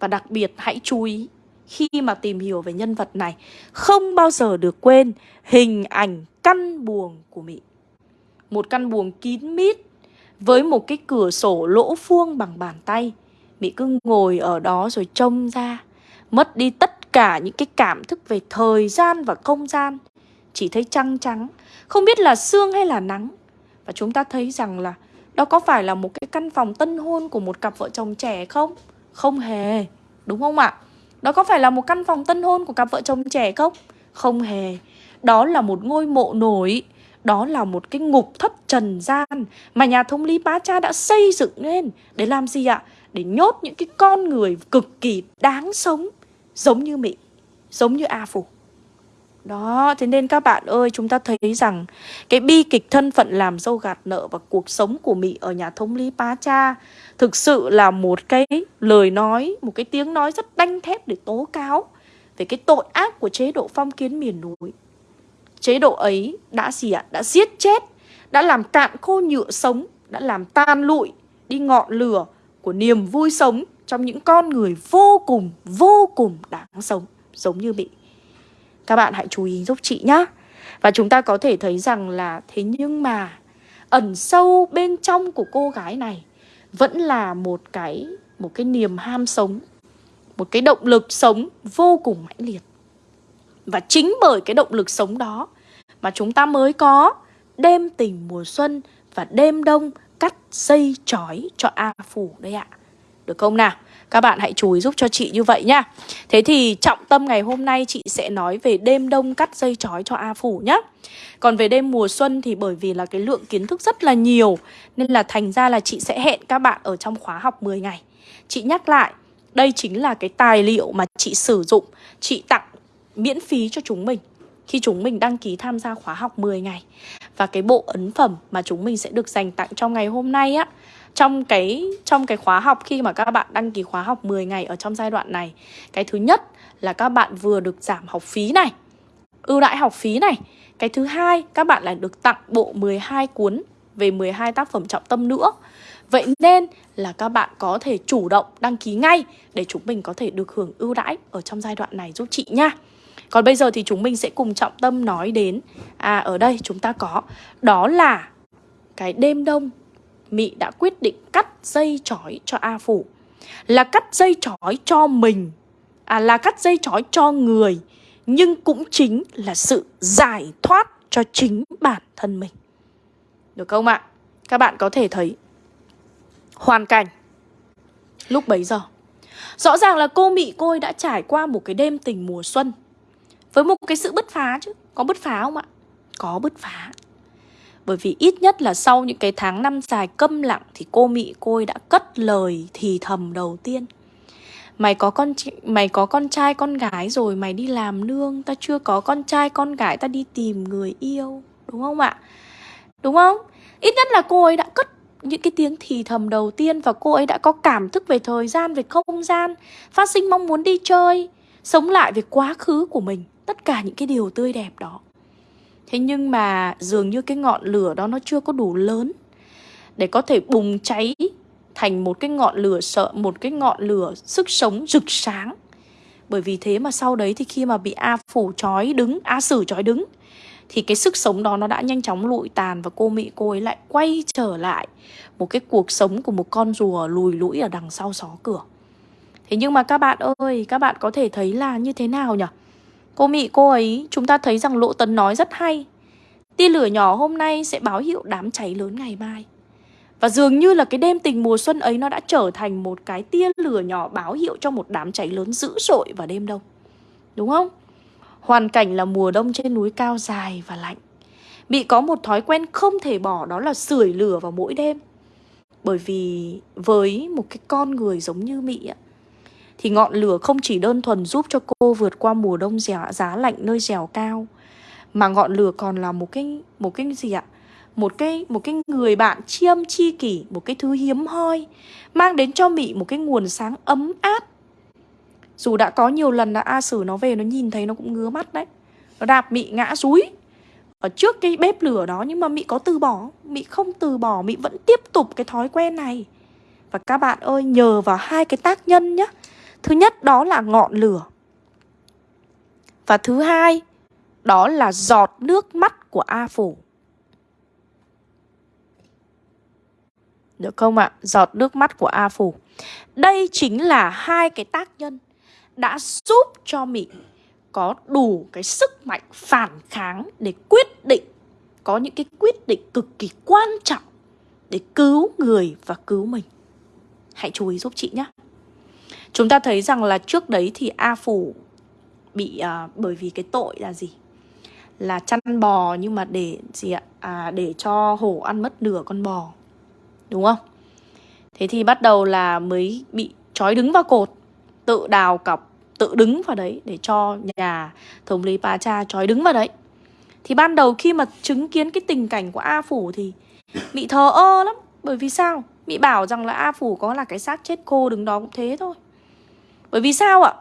Speaker 2: Và đặc biệt hãy chú ý khi mà tìm hiểu về nhân vật này không bao giờ được quên hình ảnh căn buồng của Mỹ. Một căn buồng kín mít với một cái cửa sổ lỗ vuông bằng bàn tay. Mỹ cứ ngồi ở đó rồi trông ra, mất đi tất cả những cái cảm thức về thời gian và không gian. Chỉ thấy trăng trắng, không biết là sương hay là nắng. Và chúng ta thấy rằng là đó có phải là một cái căn phòng tân hôn của một cặp vợ chồng trẻ không? Không hề, đúng không ạ? Đó có phải là một căn phòng tân hôn của cặp vợ chồng trẻ không? Không hề Đó là một ngôi mộ nổi Đó là một cái ngục thất trần gian Mà nhà thống lý bá cha đã xây dựng lên Để làm gì ạ? Để nhốt những cái con người cực kỳ đáng sống Giống như Mỹ Giống như A Phủ đó, thế nên các bạn ơi, chúng ta thấy rằng cái bi kịch thân phận làm dâu gạt nợ và cuộc sống của Mỹ ở nhà thống lý Pá Cha thực sự là một cái lời nói, một cái tiếng nói rất đanh thép để tố cáo về cái tội ác của chế độ phong kiến miền núi. chế độ ấy đã gì ạ? Đã giết chết, đã làm cạn khô nhựa sống, đã làm tan lụi đi ngọn lửa của niềm vui sống trong những con người vô cùng, vô cùng đáng sống, giống như Mỹ. Các bạn hãy chú ý giúp chị nhá. Và chúng ta có thể thấy rằng là thế nhưng mà ẩn sâu bên trong của cô gái này vẫn là một cái một cái niềm ham sống, một cái động lực sống vô cùng mãnh liệt. Và chính bởi cái động lực sống đó mà chúng ta mới có đêm tình mùa xuân và đêm đông cắt dây chói cho A Phủ đây ạ. Được không nào? Các bạn hãy chú ý giúp cho chị như vậy nhá. Thế thì trọng tâm ngày hôm nay chị sẽ nói về đêm đông cắt dây chói cho A Phủ nhá. Còn về đêm mùa xuân thì bởi vì là cái lượng kiến thức rất là nhiều Nên là thành ra là chị sẽ hẹn các bạn ở trong khóa học 10 ngày Chị nhắc lại, đây chính là cái tài liệu mà chị sử dụng Chị tặng miễn phí cho chúng mình khi chúng mình đăng ký tham gia khóa học 10 ngày. Và cái bộ ấn phẩm mà chúng mình sẽ được dành tặng trong ngày hôm nay á, trong cái trong cái khóa học khi mà các bạn đăng ký khóa học 10 ngày ở trong giai đoạn này, cái thứ nhất là các bạn vừa được giảm học phí này, ưu đãi học phí này. Cái thứ hai, các bạn lại được tặng bộ 12 cuốn về 12 tác phẩm trọng tâm nữa. Vậy nên là các bạn có thể chủ động đăng ký ngay để chúng mình có thể được hưởng ưu đãi ở trong giai đoạn này giúp chị nha. Còn bây giờ thì chúng mình sẽ cùng trọng tâm nói đến À ở đây chúng ta có, Đó là cái đêm đông. Mị đã quyết định cắt dây chói cho A Phủ. Là cắt dây chói cho mình À là cắt dây chói cho người, Nhưng cũng chính là sự giải thoát cho chính bản thân mình. Được không ạ? Các bạn có thể thấy Hoàn cảnh Lúc bấy giờ. Rõ ràng là cô Mị cô ấy đã trải qua một cái đêm tình mùa xuân với một cái sự bứt phá chứ Có bứt phá không ạ? Có bứt phá Bởi vì ít nhất là sau những cái tháng năm dài câm lặng Thì cô Mị cô ấy đã cất lời thì thầm đầu tiên Mày có con mày có con trai con gái rồi mày đi làm nương Ta chưa có con trai con gái ta đi tìm người yêu Đúng không ạ? Đúng không? Ít nhất là cô ấy đã cất những cái tiếng thì thầm đầu tiên Và cô ấy đã có cảm thức về thời gian, về không gian Phát sinh mong muốn đi chơi Sống lại về quá khứ của mình tất cả những cái điều tươi đẹp đó thế nhưng mà dường như cái ngọn lửa đó nó chưa có đủ lớn để có thể bùng cháy thành một cái ngọn lửa sợ một cái ngọn lửa sức sống rực sáng bởi vì thế mà sau đấy thì khi mà bị A phủ trói đứng A sử trói đứng thì cái sức sống đó nó đã nhanh chóng lụi tàn và cô Mỹ cô ấy lại quay trở lại một cái cuộc sống của một con rùa lùi lũi ở đằng sau xó cửa. Thế nhưng mà các bạn ơi, các bạn có thể thấy là như thế nào nhỉ? Cô Mị cô ấy, chúng ta thấy rằng Lộ Tấn nói rất hay. Tia lửa nhỏ hôm nay sẽ báo hiệu đám cháy lớn ngày mai. Và dường như là cái đêm tình mùa xuân ấy nó đã trở thành một cái tia lửa nhỏ báo hiệu cho một đám cháy lớn dữ dội vào đêm đông. Đúng không? Hoàn cảnh là mùa đông trên núi cao dài và lạnh. Mị có một thói quen không thể bỏ đó là sưởi lửa vào mỗi đêm. Bởi vì với một cái con người giống như Mị ạ, thì ngọn lửa không chỉ đơn thuần giúp cho cô vượt qua mùa đông giá, giá lạnh nơi dẻo cao mà ngọn lửa còn là một cái một cái gì ạ? Một cái một cái người bạn chiêm chi kỷ, một cái thứ hiếm hoi mang đến cho Mị một cái nguồn sáng ấm áp. Dù đã có nhiều lần là A Sử nó về nó nhìn thấy nó cũng ngứa mắt đấy. Nó đạp Mị ngã rúi ở trước cái bếp lửa đó nhưng mà Mị có từ bỏ, Mị không từ bỏ, Mị vẫn tiếp tục cái thói quen này. Và các bạn ơi, nhờ vào hai cái tác nhân nhé Thứ nhất, đó là ngọn lửa. Và thứ hai, Đó là giọt nước mắt của A Phủ. Được không ạ? Giọt nước mắt của A Phủ. Đây chính là hai cái tác nhân Đã giúp cho Mỹ có đủ cái sức mạnh phản kháng để quyết định, Có những cái quyết định cực kỳ quan trọng Để cứu người và cứu mình. Hãy chú ý giúp chị nhé. Chúng ta thấy rằng là trước đấy thì A Phủ bị uh, bởi vì cái tội là gì? Là chăn bò nhưng mà để gì ạ? À, để cho hổ ăn mất nửa con bò. Đúng không? Thế thì bắt đầu là mới bị trói đứng vào cột, tự đào cọc, tự đứng vào đấy để cho nhà thống lý Pa Cha trói đứng vào đấy. Thì ban đầu khi mà chứng kiến cái tình cảnh của A Phủ thì bị thờ ơ lắm. Bởi vì sao? Bị bảo rằng là A Phủ có là cái xác chết khô đứng đó cũng thế thôi. Bởi vì sao ạ?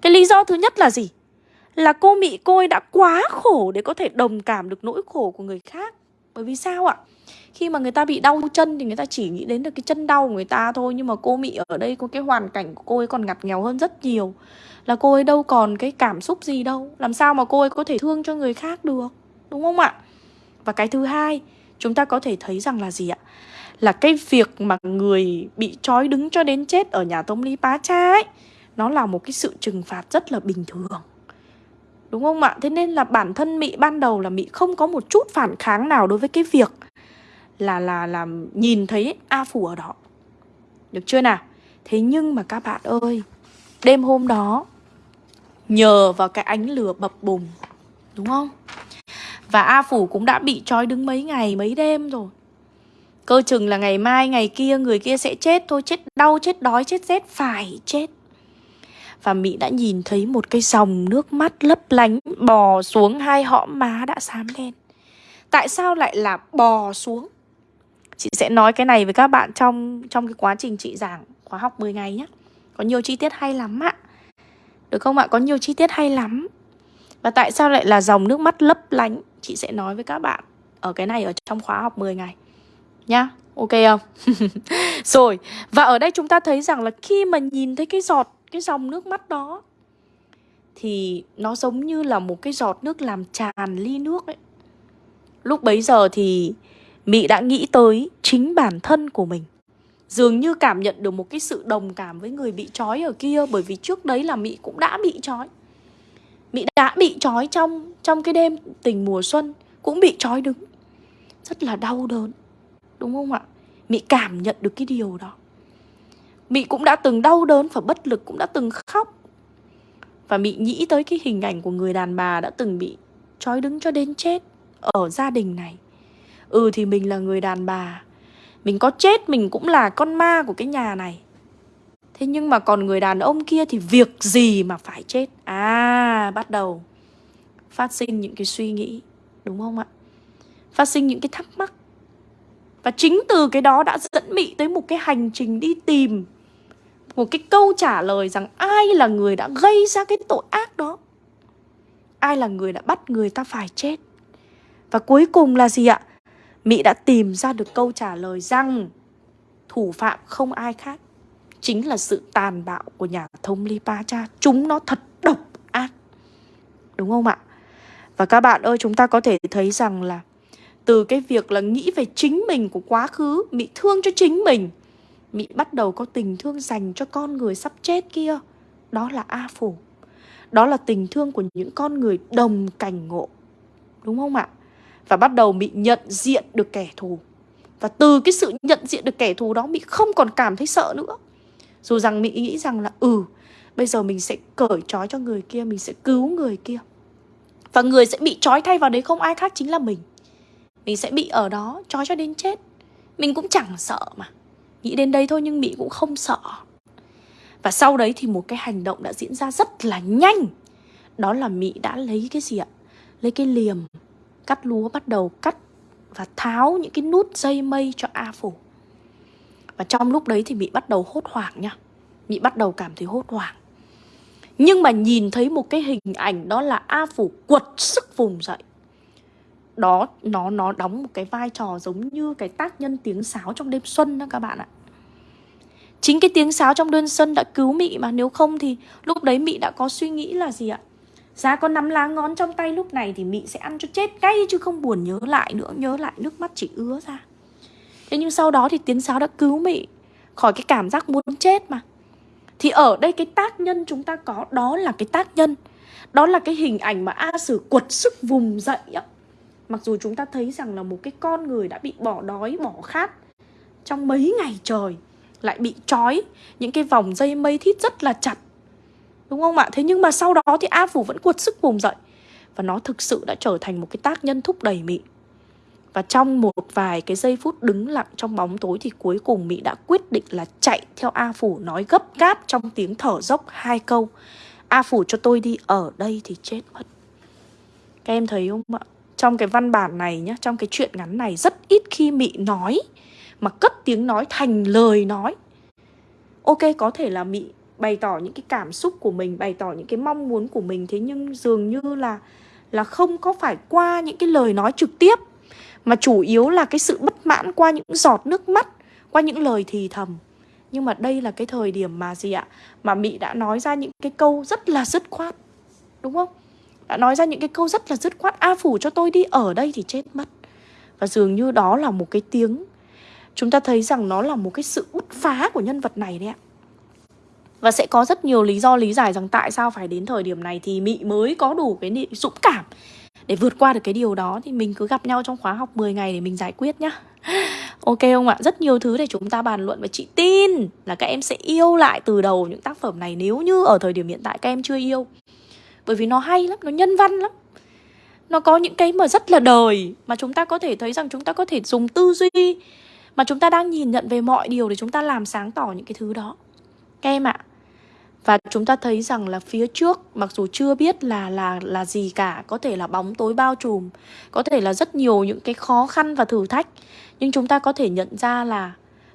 Speaker 2: Cái lý do thứ nhất là gì? là cô Mị cô ấy đã quá khổ để có thể đồng cảm được nỗi khổ của người khác. Bởi vì sao ạ? Khi mà người ta bị đau chân thì người ta chỉ nghĩ đến được cái chân đau của người ta thôi Nhưng mà cô Mị ở đây có cái hoàn cảnh của cô ấy còn ngặt nghèo hơn rất nhiều Là cô ấy đâu còn cái cảm xúc gì đâu Làm sao mà cô ấy có thể thương cho người khác được Đúng không ạ? Và cái thứ hai, Chúng ta có thể thấy rằng là gì ạ? Là cái việc mà người bị trói đứng cho đến chết ở nhà Tông Ly Pá Cha ấy nó là một cái sự trừng phạt rất là bình thường Đúng không ạ? Thế nên là bản thân Mị ban đầu là Mị không có một chút phản kháng nào đối với cái việc là là là nhìn thấy A Phủ ở đó. Được chưa nào? Thế nhưng mà các bạn ơi, đêm hôm đó nhờ vào cái ánh lửa bập bùng, đúng không? Và A Phủ cũng đã bị trói đứng mấy ngày, mấy đêm rồi. Cơ chừng là ngày mai, ngày kia người kia sẽ chết thôi, chết đau, chết đói, chết rét, phải chết. Và Mỹ đã nhìn thấy một cái dòng nước mắt lấp lánh bò xuống hai hõm má đã xám đen. Tại sao lại là bò xuống? Chị sẽ nói cái này với các bạn trong trong cái quá trình chị giảng khóa học 10 ngày nhé. Có nhiều chi tiết hay lắm ạ. Được không ạ? Có nhiều chi tiết hay lắm. Và tại sao lại là dòng nước mắt lấp lánh? Chị sẽ nói với các bạn ở cái này ở trong khóa học 10 ngày. Nhá. Ok không? Rồi, và ở đây chúng ta thấy rằng là khi mà nhìn thấy cái giọt, cái dòng nước mắt đó, thì nó giống như là một cái giọt nước làm tràn ly nước ấy. Lúc bấy giờ thì Mị đã nghĩ tới chính bản thân của mình Dường như cảm nhận được một cái sự đồng cảm với người bị trói ở kia, Bởi vì trước đấy là Mị cũng đã bị trói Mị đã bị trói trong trong cái đêm tình mùa xuân, Cũng bị trói đứng Rất là đau đớn, Đúng không ạ? Mị cảm nhận được cái điều đó Mị cũng đã từng đau đớn và bất lực, Cũng đã từng khóc. Và Mị nghĩ tới cái hình ảnh của người đàn bà đã từng bị trói đứng cho đến chết Ở gia đình này. Ừ thì mình là người đàn bà. Mình có chết, mình cũng là con ma của cái nhà này. Thế nhưng mà còn người đàn ông kia thì việc gì mà phải chết? À bắt đầu Phát sinh những cái suy nghĩ, Đúng không ạ? Phát sinh những cái thắc mắc. Và chính từ cái đó đã dẫn Mị tới một cái hành trình đi tìm một cái câu trả lời rằng Ai là người đã gây ra cái tội ác đó Ai là người đã bắt người ta phải chết Và cuối cùng là gì ạ Mỹ đã tìm ra được câu trả lời rằng thủ phạm không ai khác chính là sự tàn bạo của nhà thông Lipacha. Chúng nó thật độc ác. Đúng không ạ? Và các bạn ơi, chúng ta có thể thấy rằng là từ cái việc là nghĩ về chính mình của quá khứ, Mỹ thương cho chính mình. Mỹ bắt đầu có tình thương dành cho con người sắp chết kia. Đó là A Phủ. Đó là tình thương của những con người đồng cảnh ngộ. Đúng không ạ? và bắt đầu mị nhận diện được kẻ thù. Và từ cái sự nhận diện được kẻ thù đó Mỹ không còn cảm thấy sợ nữa. Dù rằng Mỹ nghĩ rằng là ừ, bây giờ mình sẽ cởi trói cho người kia, mình sẽ cứu người kia. Và người sẽ bị trói thay vào đấy không ai khác chính là mình. Mình sẽ bị ở đó trói cho đến chết. Mình cũng chẳng sợ mà. Nghĩ đến đây thôi nhưng Mỹ cũng không sợ. Và sau đấy thì một cái hành động đã diễn ra rất là nhanh. Đó là Mỹ đã lấy cái gì ạ? Lấy cái liềm cắt lúa bắt đầu cắt và tháo những cái nút dây mây cho A Phủ. Và trong lúc đấy thì Mỹ bắt đầu hốt hoảng nha. Mỹ bắt đầu cảm thấy hốt hoảng. Nhưng mà nhìn thấy một cái hình ảnh đó là A Phủ quật sức vùng dậy. Đó, nó nó đóng một cái vai trò giống như cái tác nhân tiếng sáo trong đêm xuân đó các bạn ạ. Chính cái tiếng sáo trong đêm xuân đã cứu Mị mà nếu không thì lúc đấy Mị đã có suy nghĩ là gì ạ? Giá có nắm lá ngón trong tay lúc này thì Mị sẽ ăn cho chết ngay chứ không buồn nhớ lại nữa Nhớ lại nước mắt chỉ ứa ra Thế nhưng sau đó thì tiếng sáo đã cứu Mị Khỏi cái cảm giác muốn chết mà Thì ở đây cái tác nhân chúng ta có Đó là cái tác nhân Đó là cái hình ảnh mà A Sử quật sức vùng dậy á Mặc dù chúng ta thấy rằng là một cái con người đã bị bỏ đói, bỏ khát Trong mấy ngày trời Lại bị trói Những cái vòng dây mây thít rất là chặt Đúng không ạ? Thế nhưng mà sau đó thì A Phủ vẫn cuột sức vùng dậy Và nó thực sự đã trở thành một cái tác nhân thúc đẩy Mị Và trong một vài cái giây phút đứng lặng trong bóng tối Thì cuối cùng Mị đã quyết định là chạy theo A Phủ Nói gấp gáp trong tiếng thở dốc hai câu A Phủ cho tôi đi ở đây thì chết mất Các em thấy không ạ? Trong cái văn bản này nhá, Trong cái chuyện ngắn này rất ít khi Mị nói, Mà cất tiếng nói thành lời nói. Ok, có thể là Mị bày tỏ những cái cảm xúc của mình, bày tỏ những cái mong muốn của mình, thế nhưng dường như là là không có phải qua những cái lời nói trực tiếp, mà chủ yếu là cái sự bất mãn qua những giọt nước mắt, qua những lời thì thầm. Nhưng mà đây là cái thời điểm mà gì ạ? Mà mị đã nói ra những cái câu rất là dứt khoát, đúng không? Đã nói ra những cái câu rất là dứt khoát, a phủ cho tôi đi, ở đây thì chết mất và dường như đó là một cái tiếng chúng ta thấy rằng nó là một cái sự bứt phá của nhân vật này đấy ạ và sẽ có rất nhiều lý do lý giải rằng tại sao phải đến thời điểm này thì Mị mới có đủ cái dũng cảm để vượt qua được cái điều đó thì mình cứ gặp nhau trong khóa học 10 ngày để mình giải quyết nhá. Ok không ạ? Rất nhiều thứ để chúng ta bàn luận và chị tin là các em sẽ yêu lại từ đầu những tác phẩm này nếu như ở thời điểm hiện tại các em chưa yêu. Bởi vì nó hay lắm, nó nhân văn lắm. Nó có những cái mà rất là đời mà chúng ta có thể thấy rằng chúng ta có thể dùng tư duy mà chúng ta đang nhìn nhận về mọi điều để chúng ta làm sáng tỏ những cái thứ đó. Các em ạ, và chúng ta thấy rằng là phía trước mặc dù chưa biết là là là gì cả, có thể là bóng tối bao trùm, có thể là rất nhiều những cái khó khăn và thử thách, nhưng chúng ta có thể nhận ra là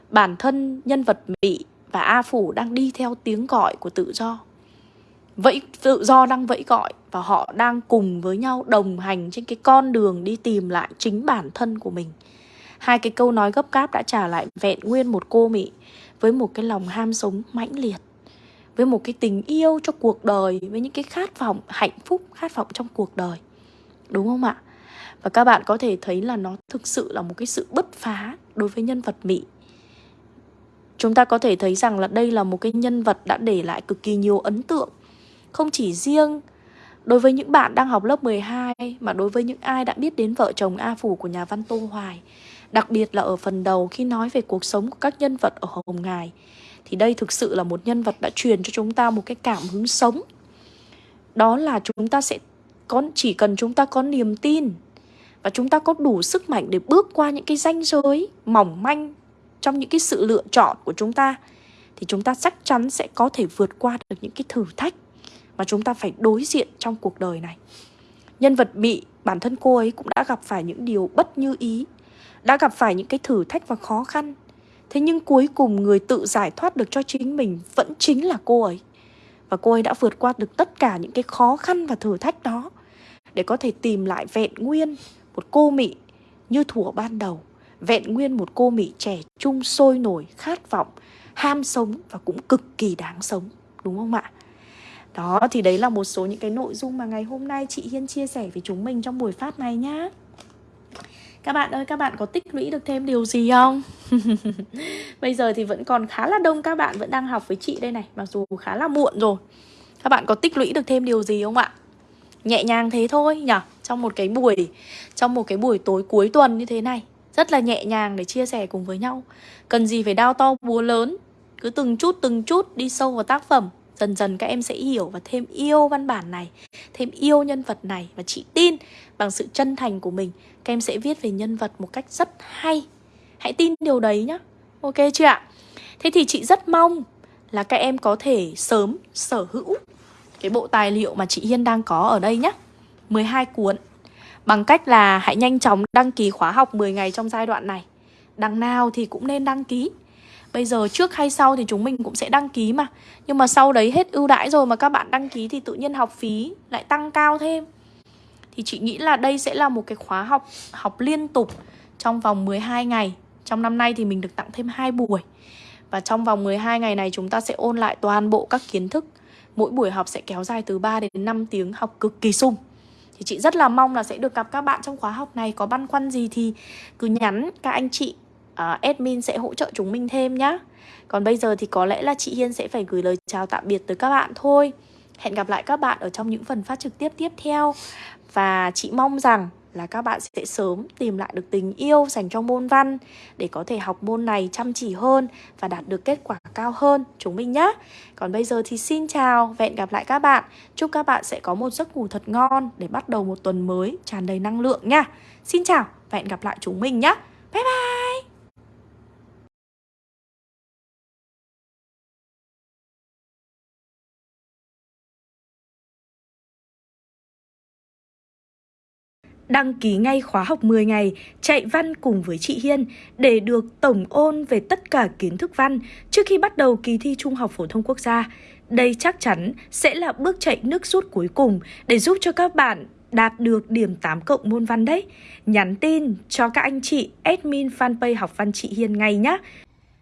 Speaker 2: bản thân nhân vật Mỹ và A Phủ đang đi theo tiếng gọi của tự do. Vậy tự do đang vẫy gọi và họ đang cùng với nhau đồng hành trên cái con đường đi tìm lại chính bản thân của mình. Hai cái câu nói gấp gáp đã trả lại vẹn nguyên một cô Mỹ với một cái lòng ham sống mãnh liệt, với một cái tình yêu cho cuộc đời, với những cái khát vọng, hạnh phúc, khát vọng trong cuộc đời. Đúng không ạ? Và các bạn có thể thấy là nó thực sự là một cái sự bứt phá đối với nhân vật mỹ chúng ta có thể thấy rằng là đây là một cái nhân vật đã để lại cực kỳ nhiều ấn tượng không chỉ riêng đối với những bạn đang học lớp 12 mà đối với những ai đã biết đến vợ chồng A Phủ của nhà văn Tô Hoài, Đặc biệt là ở phần đầu khi nói về cuộc sống của các nhân vật ở Hồng Ngài, thì đây thực sự là một nhân vật đã truyền cho chúng ta một cái cảm hứng sống. Đó là chúng ta sẽ có, chỉ cần chúng ta có niềm tin và chúng ta có đủ sức mạnh để bước qua những cái ranh giới mỏng manh trong những cái sự lựa chọn của chúng ta, thì chúng ta chắc chắn sẽ có thể vượt qua được những cái thử thách mà chúng ta phải đối diện trong cuộc đời này. Nhân vật bị bản thân cô ấy cũng đã gặp phải những điều bất như ý, đã gặp phải những cái thử thách và khó khăn Thế nhưng cuối cùng người tự giải thoát được cho chính mình vẫn chính là cô ấy. Và cô ấy đã vượt qua được tất cả những cái khó khăn và thử thách đó để có thể tìm lại vẹn nguyên một cô mị như thủa ban đầu. Vẹn nguyên một cô mị trẻ trung sôi nổi, khát vọng, ham sống và cũng cực kỳ đáng sống. Đúng không ạ? Đó thì đấy là một số những cái nội dung mà ngày hôm nay chị Hiên chia sẻ với chúng mình trong buổi phát này nhá. Các bạn ơi, các bạn có tích lũy được thêm điều gì không? Bây giờ thì vẫn còn khá là đông các bạn vẫn đang học với chị đây này Mặc dù khá là muộn rồi Các bạn có tích lũy được thêm điều gì không ạ? Nhẹ nhàng thế thôi nhỉ Trong một cái buổi Trong một cái buổi tối cuối tuần như thế này Rất là nhẹ nhàng để chia sẻ cùng với nhau Cần gì phải đao to búa lớn Cứ từng chút từng chút đi sâu vào tác phẩm Dần dần các em sẽ hiểu và thêm yêu văn bản này, Thêm yêu nhân vật này Và chị tin bằng sự chân thành của mình, Các em sẽ viết về nhân vật một cách rất hay. Hãy tin điều đấy nhá. Ok chưa ạ? Thế thì chị rất mong là các em có thể sớm sở hữu cái bộ tài liệu mà chị Hiên đang có ở đây nhé 12 cuốn Bằng cách là hãy nhanh chóng đăng ký khóa học 10 ngày trong giai đoạn này. Đằng nào thì cũng nên đăng ký. Bây giờ trước hay sau thì chúng mình cũng sẽ đăng ký mà. Nhưng mà sau đấy hết ưu đãi rồi mà các bạn đăng ký thì tự nhiên học phí lại tăng cao thêm. Thì chị nghĩ là đây sẽ là một cái khóa học học liên tục trong vòng 12 ngày. Trong năm nay thì mình được tặng thêm 2 buổi. Và trong vòng 12 ngày này chúng ta sẽ ôn lại toàn bộ các kiến thức. Mỗi buổi học sẽ kéo dài từ 3 đến 5 tiếng học cực kỳ sung. Thì chị rất là mong là sẽ được gặp các bạn trong khóa học này. Có băn khoăn gì thì cứ nhắn các anh chị uh, admin sẽ hỗ trợ chúng mình thêm nhá Còn bây giờ thì có lẽ là chị Hiên sẽ phải gửi lời chào tạm biệt tới các bạn thôi Hẹn gặp lại các bạn ở trong những phần phát trực tiếp tiếp theo Và chị mong rằng là các bạn sẽ sớm tìm lại được tình yêu dành cho môn văn để có thể học môn này chăm chỉ hơn và đạt được kết quả cao hơn chúng mình nhé. Còn bây giờ thì xin chào, hẹn gặp lại các bạn. Chúc các bạn sẽ có một giấc ngủ thật ngon để bắt đầu một tuần mới tràn đầy năng lượng nha. Xin chào và hẹn gặp lại chúng mình nhé. Bye bye!
Speaker 1: Đăng ký ngay khóa học 10 ngày, chạy văn cùng với chị Hiên để được tổng ôn về tất cả kiến thức văn trước khi bắt đầu kỳ thi Trung học phổ thông quốc gia. Đây chắc chắn sẽ là bước chạy nước rút cuối cùng để giúp cho các bạn đạt được điểm 8 cộng môn văn đấy. Nhắn tin cho các anh chị admin fanpage học văn chị Hiên ngay nhé.